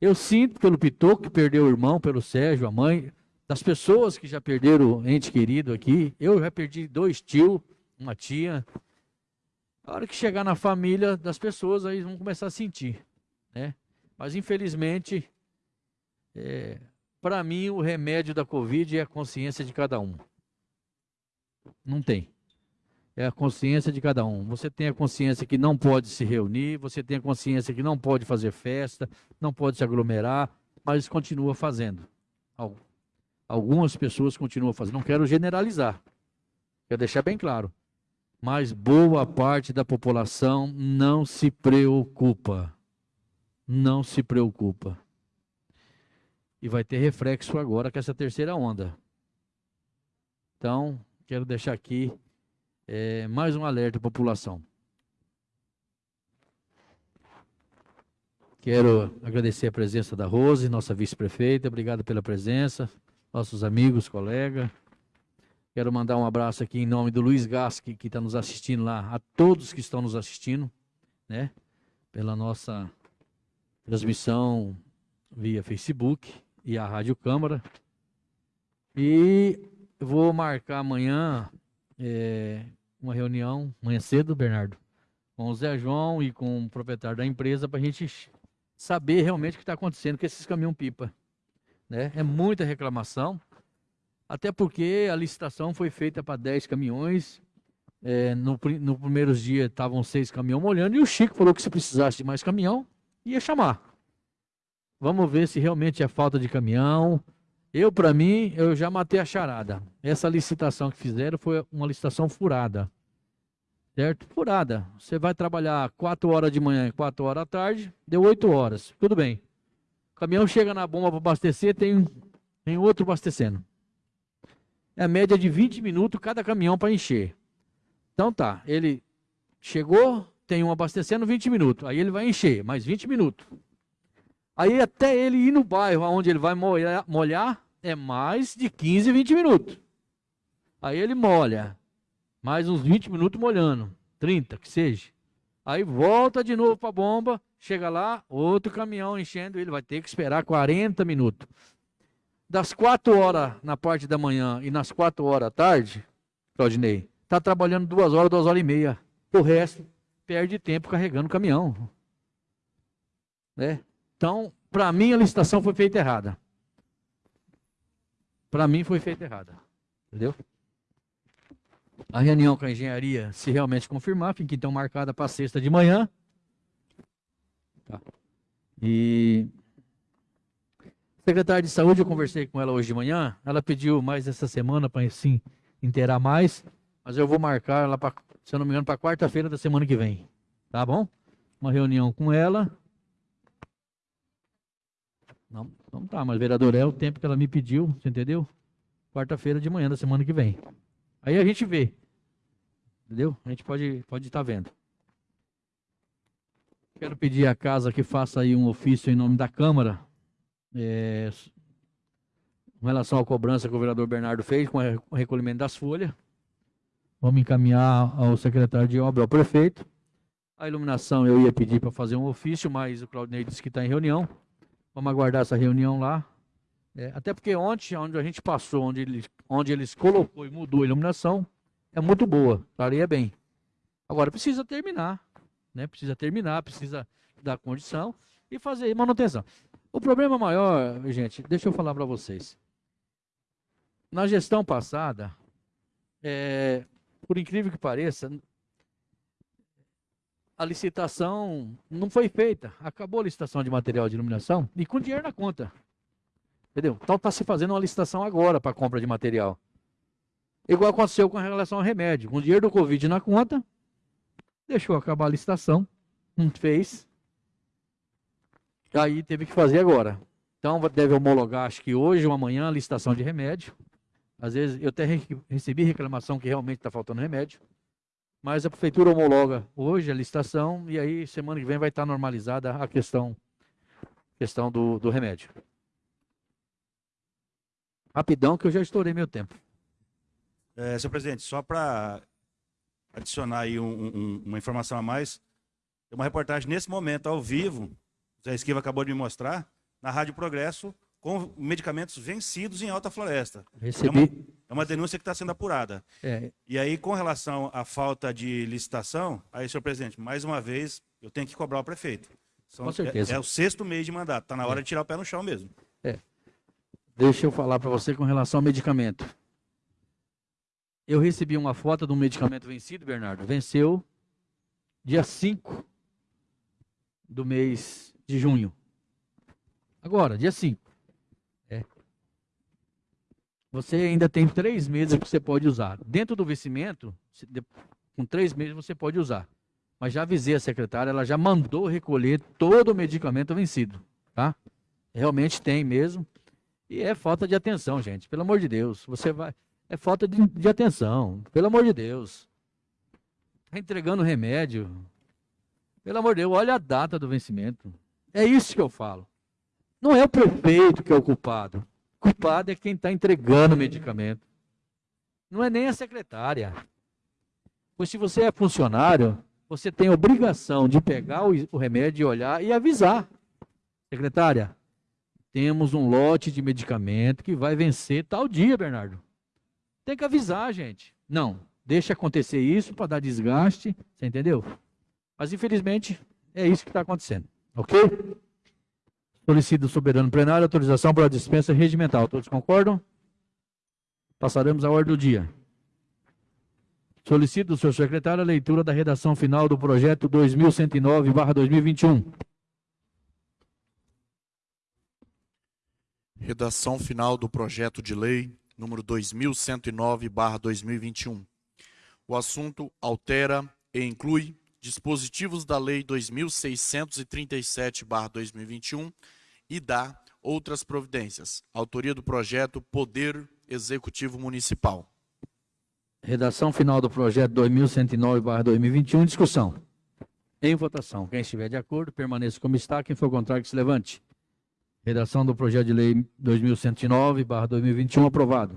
Eu sinto pelo Pitoco que perdeu o irmão, pelo Sérgio, a mãe, das pessoas que já perderam ente querido aqui. Eu já perdi dois tios, uma tia. A hora que chegar na família das pessoas, aí vão começar a sentir. Né? Mas infelizmente, é, para mim, o remédio da Covid é a consciência de cada um. Não tem. É a consciência de cada um. Você tem a consciência que não pode se reunir, você tem a consciência que não pode fazer festa, não pode se aglomerar, mas continua fazendo. Algumas pessoas continuam fazendo. Não quero generalizar. Quero deixar bem claro. Mas boa parte da população não se preocupa. Não se preocupa. E vai ter reflexo agora com essa terceira onda. Então, quero deixar aqui é, mais um alerta à população. Quero agradecer a presença da Rose, nossa vice-prefeita. Obrigado pela presença. Nossos amigos, colegas. Quero mandar um abraço aqui em nome do Luiz Gasque, que está nos assistindo lá, a todos que estão nos assistindo, né? Pela nossa transmissão via Facebook e a Rádio Câmara. E vou marcar amanhã é, uma reunião, amanhã cedo, Bernardo, com o Zé João e com o proprietário da empresa para a gente saber realmente o que está acontecendo com esses caminhão-pipa. Né? É muita reclamação, até porque a licitação foi feita para 10 caminhões. É, no, no primeiros dias estavam seis caminhões molhando e o Chico falou que se precisasse de mais caminhão, ia chamar. Vamos ver se realmente é falta de caminhão. Eu, para mim, eu já matei a charada. Essa licitação que fizeram foi uma licitação furada. Certo? Furada. Você vai trabalhar 4 horas de manhã e 4 horas da tarde, deu 8 horas. Tudo bem. O caminhão chega na bomba para abastecer, tem, tem outro abastecendo. É a média de 20 minutos cada caminhão para encher. Então tá, ele chegou, tem um abastecendo 20 minutos. Aí ele vai encher, mais 20 minutos. Aí até ele ir no bairro onde ele vai molhar, molhar é mais de 15, 20 minutos. Aí ele molha. Mais uns 20 minutos molhando. 30, que seja. Aí volta de novo para a bomba. Chega lá, outro caminhão enchendo. Ele vai ter que esperar 40 minutos. das 4 horas na parte da manhã e nas 4 horas à tarde, Claudinei, está trabalhando duas horas, duas horas e meia. O resto perde tempo carregando o caminhão. Né? Então, para mim, a licitação foi feita errada. Para mim, foi feita errada. Entendeu? A reunião com a engenharia, se realmente confirmar, fica então marcada para sexta de manhã. Tá. E secretária de saúde, eu conversei com ela hoje de manhã. Ela pediu mais essa semana para sim inteirar mais, mas eu vou marcar ela para, se eu não me engano, para quarta-feira da semana que vem. Tá bom? Uma reunião com ela. Não, não tá, mas vereador, é o tempo que ela me pediu, você entendeu? Quarta-feira de manhã da semana que vem. Aí a gente vê. Entendeu? A gente pode pode estar tá vendo. Quero pedir à casa que faça aí um ofício em nome da Câmara, é, em relação à cobrança que o vereador Bernardo fez com o recolhimento das folhas. Vamos encaminhar ao secretário de obra, ao prefeito. A iluminação eu ia pedir para fazer um ofício, mas o Claudinei disse que está em reunião. Vamos aguardar essa reunião lá. É, até porque ontem, onde a gente passou, onde eles, onde eles colocou e mudou a iluminação, é muito boa, estaria bem. Agora precisa terminar, né? Precisa terminar, precisa dar condição e fazer manutenção. O problema maior, gente, deixa eu falar para vocês. Na gestão passada, é, por incrível que pareça, a licitação não foi feita. Acabou a licitação de material de iluminação e com dinheiro na conta. Entendeu? Então está se fazendo uma licitação agora para compra de material. Igual aconteceu com relação ao remédio. Com o dinheiro do Covid na conta, deixou acabar a licitação, não fez. Aí teve que fazer agora. Então deve homologar, acho que hoje ou amanhã, a licitação de remédio. Às vezes eu até recebi reclamação que realmente está faltando remédio. Mas a prefeitura homologa hoje a licitação e aí semana que vem vai estar normalizada a questão, questão do, do remédio. Rapidão, que eu já estourei meu tempo. É, senhor presidente, só para adicionar aí um, um, uma informação a mais, tem uma reportagem nesse momento, ao vivo, o Zé Esquiva acabou de me mostrar, na Rádio Progresso, com medicamentos vencidos em Alta Floresta. Recebi. É uma, é uma denúncia que está sendo apurada. É. E aí, com relação à falta de licitação, aí, senhor presidente, mais uma vez, eu tenho que cobrar o prefeito. São, com certeza. É, é, o sexto mês de mandato, está na hora é. de tirar o pé no chão mesmo. É. Deixa eu falar para você com relação ao medicamento. Eu recebi uma foto de um medicamento vencido, Bernardo. Venceu dia 5 do mês de junho. Agora, dia 5. Você ainda tem três meses que você pode usar. Dentro do vencimento, com três meses você pode usar. Mas já avisei a secretária, ela já mandou recolher todo o medicamento vencido. Tá? Realmente tem mesmo. E é falta de atenção, gente. Pelo amor de Deus. Você vai. É falta de, de atenção. Pelo amor de Deus. Está entregando remédio. Pelo amor de Deus, olha a data do vencimento. É isso que eu falo. Não é o prefeito que é o culpado. Culpado é quem está entregando o medicamento. Não é nem a secretária. Pois se você é funcionário, você tem obrigação de pegar o, o remédio e olhar e avisar. Secretária, temos um lote de medicamento que vai vencer tal dia, Bernardo. Tem que avisar, gente. Não, deixa acontecer isso para dar desgaste, você entendeu? Mas infelizmente é isso que está acontecendo, ok? Solicito do soberano plenário autorização para a dispensa regimental. Todos concordam? Passaremos à ordem do dia. Solicito do senhor secretário a leitura da redação final do projeto 2109-2021. Redação final do projeto de lei número 2109/2021. O assunto altera e inclui dispositivos da lei 2637/2021 e dá outras providências. Autoria do projeto Poder Executivo Municipal. Redação final do projeto 2109/2021 discussão. Em votação. Quem estiver de acordo, permaneça como está. Quem for contrário, que se levante. Redação do projeto de lei 2109/2021 aprovado.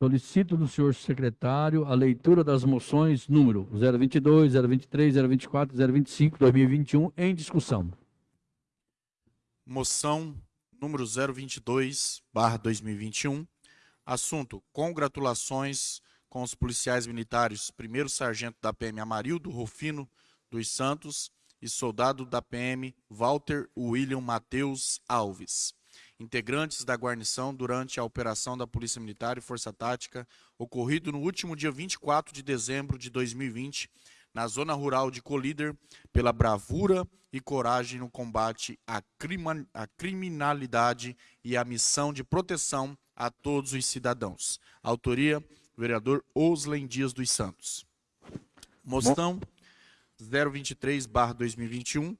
Solicito do senhor secretário a leitura das moções número 022, 023, 024, 025, 2021 em discussão. Moção número 022, barra 2021. Assunto: congratulações com os policiais militares, primeiro sargento da PM Amarildo Rufino dos Santos e soldado da PM Walter William Mateus Alves, integrantes da guarnição durante a operação da Polícia Militar e Força Tática, ocorrido no último dia 24 de dezembro de 2020, na zona rural de Colíder, pela bravura e coragem no combate à, crima, à criminalidade e à missão de proteção a todos os cidadãos. Autoria, vereador Oslen Dias dos Santos. Moção 023-2021.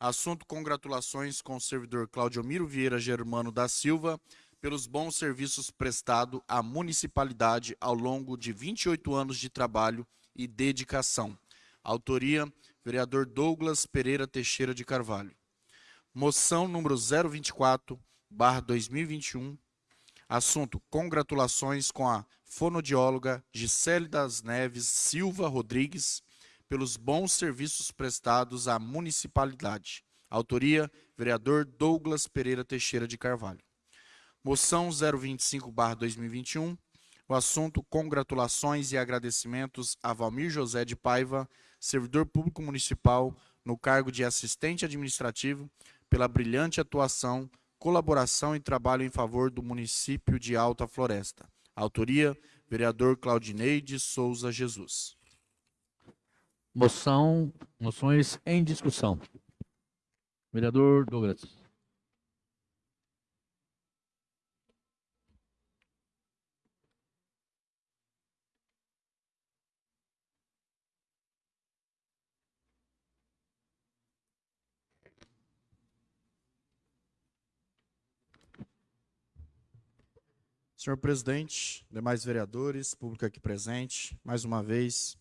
Assunto: congratulações com o servidor Claudio Miro Vieira Germano da Silva pelos bons serviços prestados à municipalidade ao longo de 28 anos de trabalho e dedicação. Autoria: vereador Douglas Pereira Teixeira de Carvalho. Moção número 024/2021. Assunto: congratulações com a fonodióloga Gisele das Neves Silva Rodrigues pelos bons serviços prestados à municipalidade. Autoria: vereador Douglas Pereira Teixeira de Carvalho. Moção 025/2021. O assunto: congratulações e agradecimentos a Valmir José de Paiva, servidor público municipal no cargo de assistente administrativo, pela brilhante atuação, colaboração e trabalho em favor do município de Alta Floresta. Autoria: vereador Claudineide Souza Jesus. Moção, moções em discussão. Vereador Douglas. Senhor presidente, demais vereadores, público aqui presente, mais uma vez,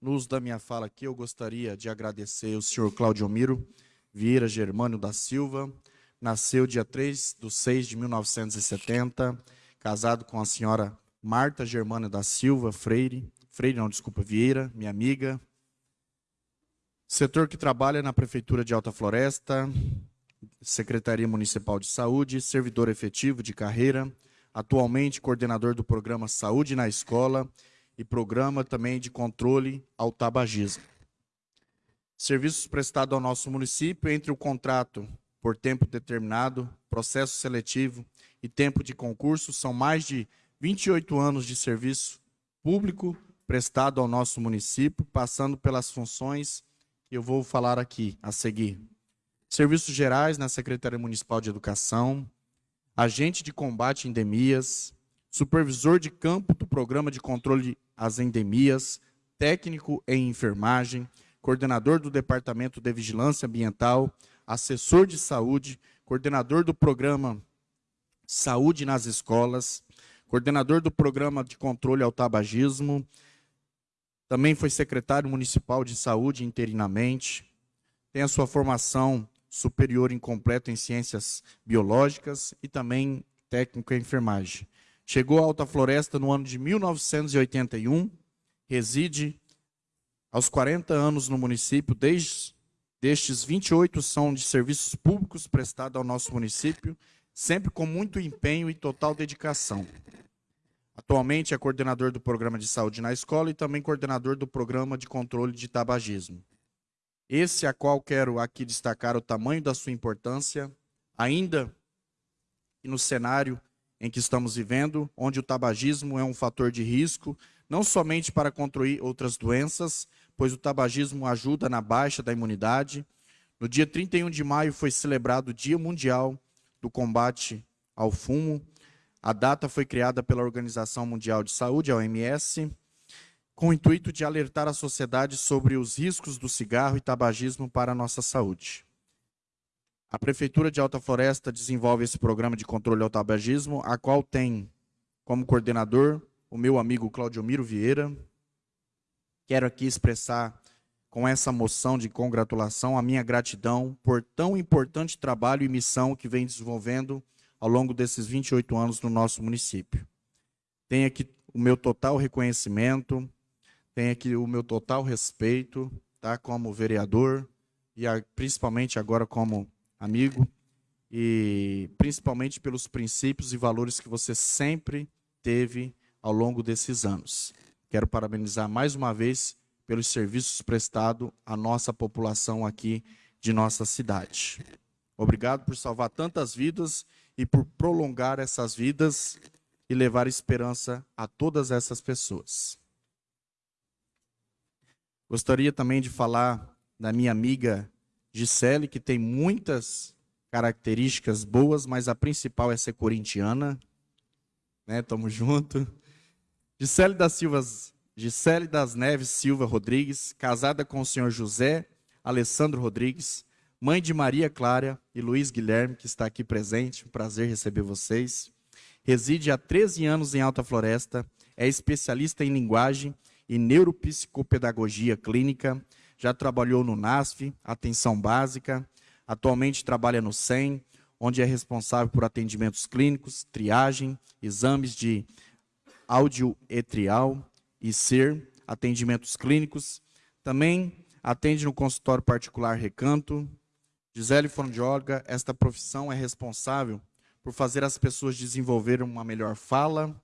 no uso da minha fala aqui, eu gostaria de agradecer o senhor Claudio Miro Vieira Germânio da Silva, nasceu dia 3 de 6 de 1970, casado com a senhora Marta Germânio da Silva Freire, Freire não, desculpa, Vieira, minha amiga, setor que trabalha na Prefeitura de Alta Floresta, Secretaria Municipal de Saúde, servidor efetivo de carreira, atualmente coordenador do programa Saúde na Escola e programa também de controle ao tabagismo. Serviços prestados ao nosso município entre o contrato por tempo determinado, processo seletivo e tempo de concurso são mais de 28 anos de serviço público prestado ao nosso município, passando pelas funções que eu vou falar aqui a seguir. Serviços gerais na Secretaria Municipal de Educação, agente de combate a endemias, supervisor de campo do Programa de Controle às Endemias, técnico em enfermagem, coordenador do Departamento de Vigilância Ambiental, assessor de saúde, coordenador do Programa Saúde nas Escolas, coordenador do Programa de Controle ao Tabagismo, também foi secretário municipal de saúde interinamente, tem a sua formação superior incompleto em ciências biológicas e também técnico em enfermagem. Chegou a Alta Floresta no ano de 1981, reside aos 40 anos no município, desde destes 28 são de serviços públicos prestados ao nosso município, sempre com muito empenho e total dedicação. Atualmente é coordenador do programa de saúde na escola e também coordenador do programa de controle de tabagismo. Esse a qual quero aqui destacar o tamanho da sua importância, ainda no cenário em que estamos vivendo, onde o tabagismo é um fator de risco, não somente para controlar outras doenças, pois o tabagismo ajuda na baixa da imunidade. No dia 31 de maio foi celebrado o Dia Mundial do Combate ao Fumo. A data foi criada pela Organização Mundial de Saúde, a OMS, com o intuito de alertar a sociedade sobre os riscos do cigarro e tabagismo para a nossa saúde. A Prefeitura de Alta Floresta desenvolve esse programa de controle ao tabagismo, a qual tem como coordenador o meu amigo Claudio Miro Vieira. Quero aqui expressar com essa moção de congratulação a minha gratidão por tão importante trabalho e missão que vem desenvolvendo ao longo desses 28 anos no nosso município. Tenho aqui o meu total reconhecimento, tenho aqui o meu total respeito, tá, como vereador e a, principalmente agora como amigo. e principalmente pelos princípios e valores que você sempre teve ao longo desses anos. Quero parabenizar mais uma vez pelos serviços prestados à nossa população aqui de nossa cidade. Obrigado por salvar tantas vidas e por prolongar essas vidas e levar esperança a todas essas pessoas. Gostaria também de falar da minha amiga Gisele, que tem muitas características boas, mas a principal é ser corintiana. Né? Tamo junto. Gisele das Silva, Gisele das Neves Silva Rodrigues, casada com o senhor José Alessandro Rodrigues, mãe de Maria Clara e Luiz Guilherme, que está aqui presente. Um prazer receber vocês. Reside há 13 anos em Alta Floresta, é especialista em linguagem e neuropsicopedagogia clínica, já trabalhou no NASF, Atenção Básica, atualmente trabalha no SEM, onde é responsável por atendimentos clínicos, triagem, exames de audioetrial e SER, atendimentos clínicos. Também atende no consultório particular Recanto. Gisele Fonoaudióloga, esta profissão é responsável por fazer as pessoas desenvolverem uma melhor fala,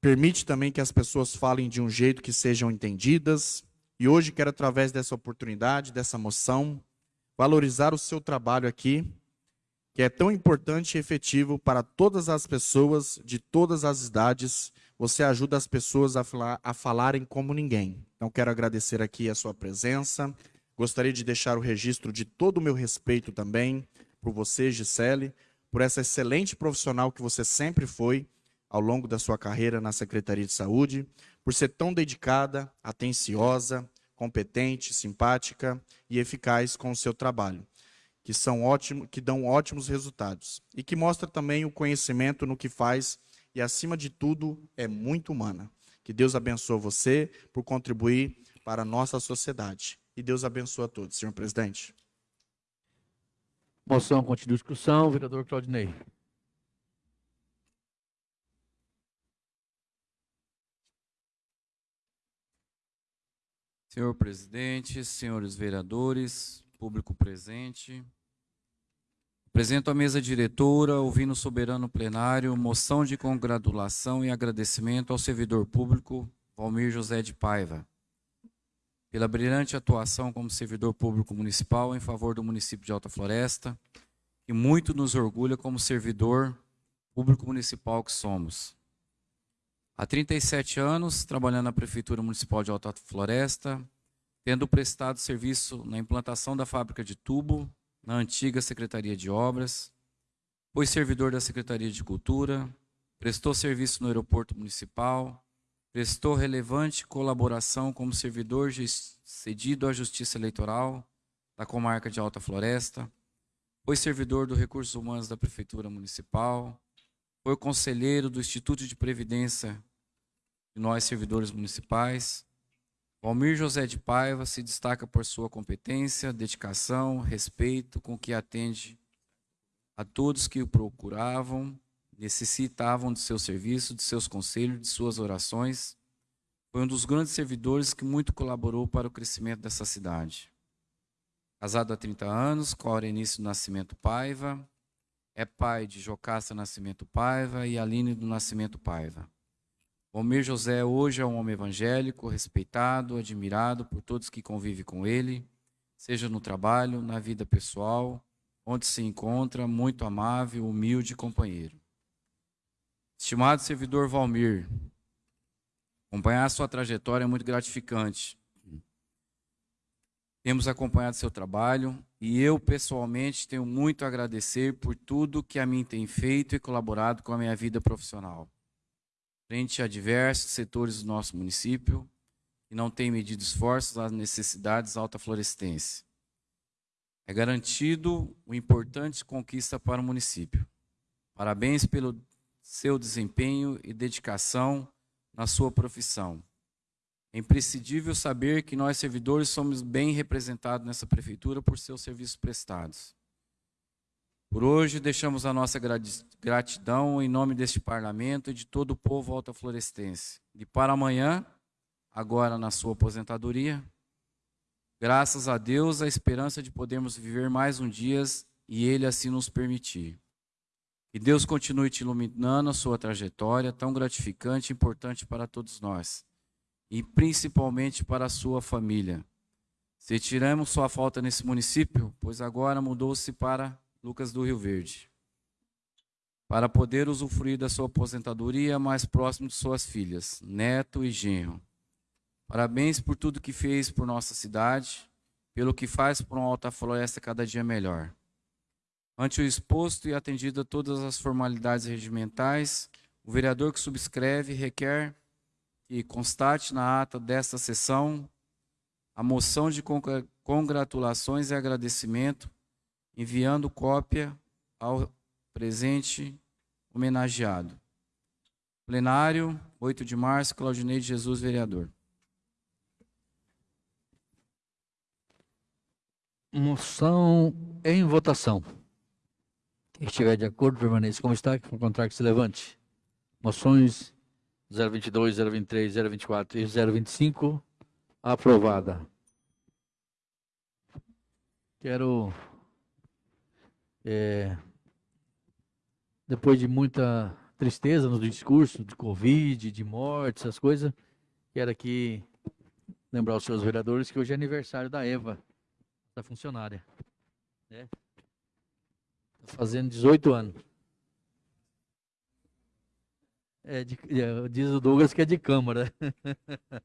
permite também que as pessoas falem de um jeito que sejam entendidas, e hoje quero, através dessa oportunidade, dessa moção, valorizar o seu trabalho aqui, que é tão importante e efetivo para todas as pessoas de todas as idades. Você ajuda as pessoas a, falar, a falarem como ninguém. Então, quero agradecer aqui a sua presença. Gostaria de deixar o registro de todo o meu respeito também por você, Gisele, por essa excelente profissional que você sempre foi ao longo da sua carreira na Secretaria de Saúde, por ser tão dedicada, atenciosa, competente, simpática e eficaz com o seu trabalho, que são ótimos, que dão ótimos resultados e que mostra também o conhecimento no que faz e acima de tudo é muito humana. Que Deus abençoe você por contribuir para a nossa sociedade. E Deus abençoe a todos, senhor presidente. Moção continua discussão, vereador Claudinei. Senhor presidente, senhores vereadores, público presente. Apresento à mesa diretora, ouvindo o soberano plenário, moção de congratulação e agradecimento ao servidor público Valmir José de Paiva, pela brilhante atuação como servidor público municipal em favor do município de Alta Floresta, que muito nos orgulha como servidor público municipal que somos. Há 37 anos, trabalhando na Prefeitura Municipal de Alta Floresta, tendo prestado serviço na implantação da fábrica de tubo, na antiga Secretaria de Obras, foi servidor da Secretaria de Cultura, prestou serviço no aeroporto municipal, prestou relevante colaboração como servidor cedido à Justiça Eleitoral da comarca de Alta Floresta, foi servidor do Recursos Humanos da Prefeitura Municipal, foi conselheiro do Instituto de Previdência de nós, servidores municipais. Valmir José de Paiva se destaca por sua competência, dedicação, respeito com que atende a todos que o procuravam, necessitavam de seu serviço, de seus conselhos, de suas orações. Foi um dos grandes servidores que muito colaborou para o crescimento dessa cidade. Casado há 30 anos, com Aurenice Nascimento Paiva, é pai de Jocasta Nascimento Paiva e Aline do Nascimento Paiva. Almir José hoje é um homem evangélico, respeitado, admirado por todos que convivem com ele, seja no trabalho, na vida pessoal, onde se encontra, muito amável, humilde companheiro. Estimado servidor Valmir, acompanhar sua trajetória é muito gratificante. Temos acompanhado seu trabalho e eu, pessoalmente, tenho muito a agradecer por tudo que a mim tem feito e colaborado com a minha vida profissional. Frente a diversos setores do nosso município que não têm medido esforços às necessidades alta-florestenses. É garantido uma importante conquista para o município. Parabéns pelo seu desempenho e dedicação na sua profissão. É imprescindível saber que nós, servidores, somos bem representados nessa prefeitura por seus serviços prestados. Por hoje, deixamos a nossa gratidão em nome deste parlamento e de todo o povo alta-florestense. E para amanhã, agora na sua aposentadoria, graças a Deus, a esperança de podermos viver mais um dia e Ele assim nos permitir. Que Deus continue te iluminando a sua trajetória tão gratificante e importante para todos nós, e principalmente para a sua família. Se tiramos sua falta nesse município, pois agora mudou-se para Lucas do Rio Verde, para poder usufruir da sua aposentadoria mais próximo de suas filhas, neto e genro. Parabéns por tudo que fez por nossa cidade, pelo que faz por uma alta floresta cada dia melhor. Ante o exposto e atendido a todas as formalidades regimentais, o vereador que subscreve requer que constate na ata desta sessão a moção de congratulações e agradecimento, enviando cópia ao presente homenageado. Plenário, 8 de março, Claudinei de Jesus, vereador. Moção em votação. Quem estiver de acordo, permaneça como está, que for contrário, que se levante. Moções 022, 023, 024 e 025, aprovada. Quero, é, depois de muita tristeza no discurso, de Covid, de morte, essas coisas, quero aqui lembrar os seus vereadores que hoje é aniversário da Eva, da funcionária. Né? Tá fazendo 18 anos. É de, é, diz o Douglas que é de Câmara.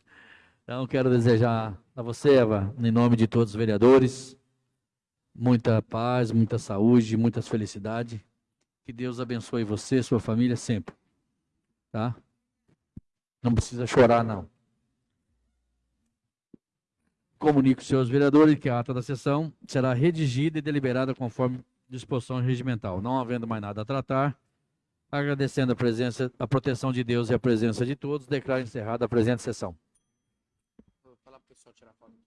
então, quero desejar a você, Eva, em nome de todos os vereadores, muita paz, muita saúde, muitas felicidades. Que Deus abençoe você, sua família sempre. Tá? Não precisa chorar, não. Comunico senhores vereadores que a ata da sessão será redigida e deliberada conforme disposição regimental. Não havendo mais nada a tratar, agradecendo a presença, a proteção de Deus e a presença de todos, declaro encerrada a presente sessão. Vou falar para o pessoal tirar foto.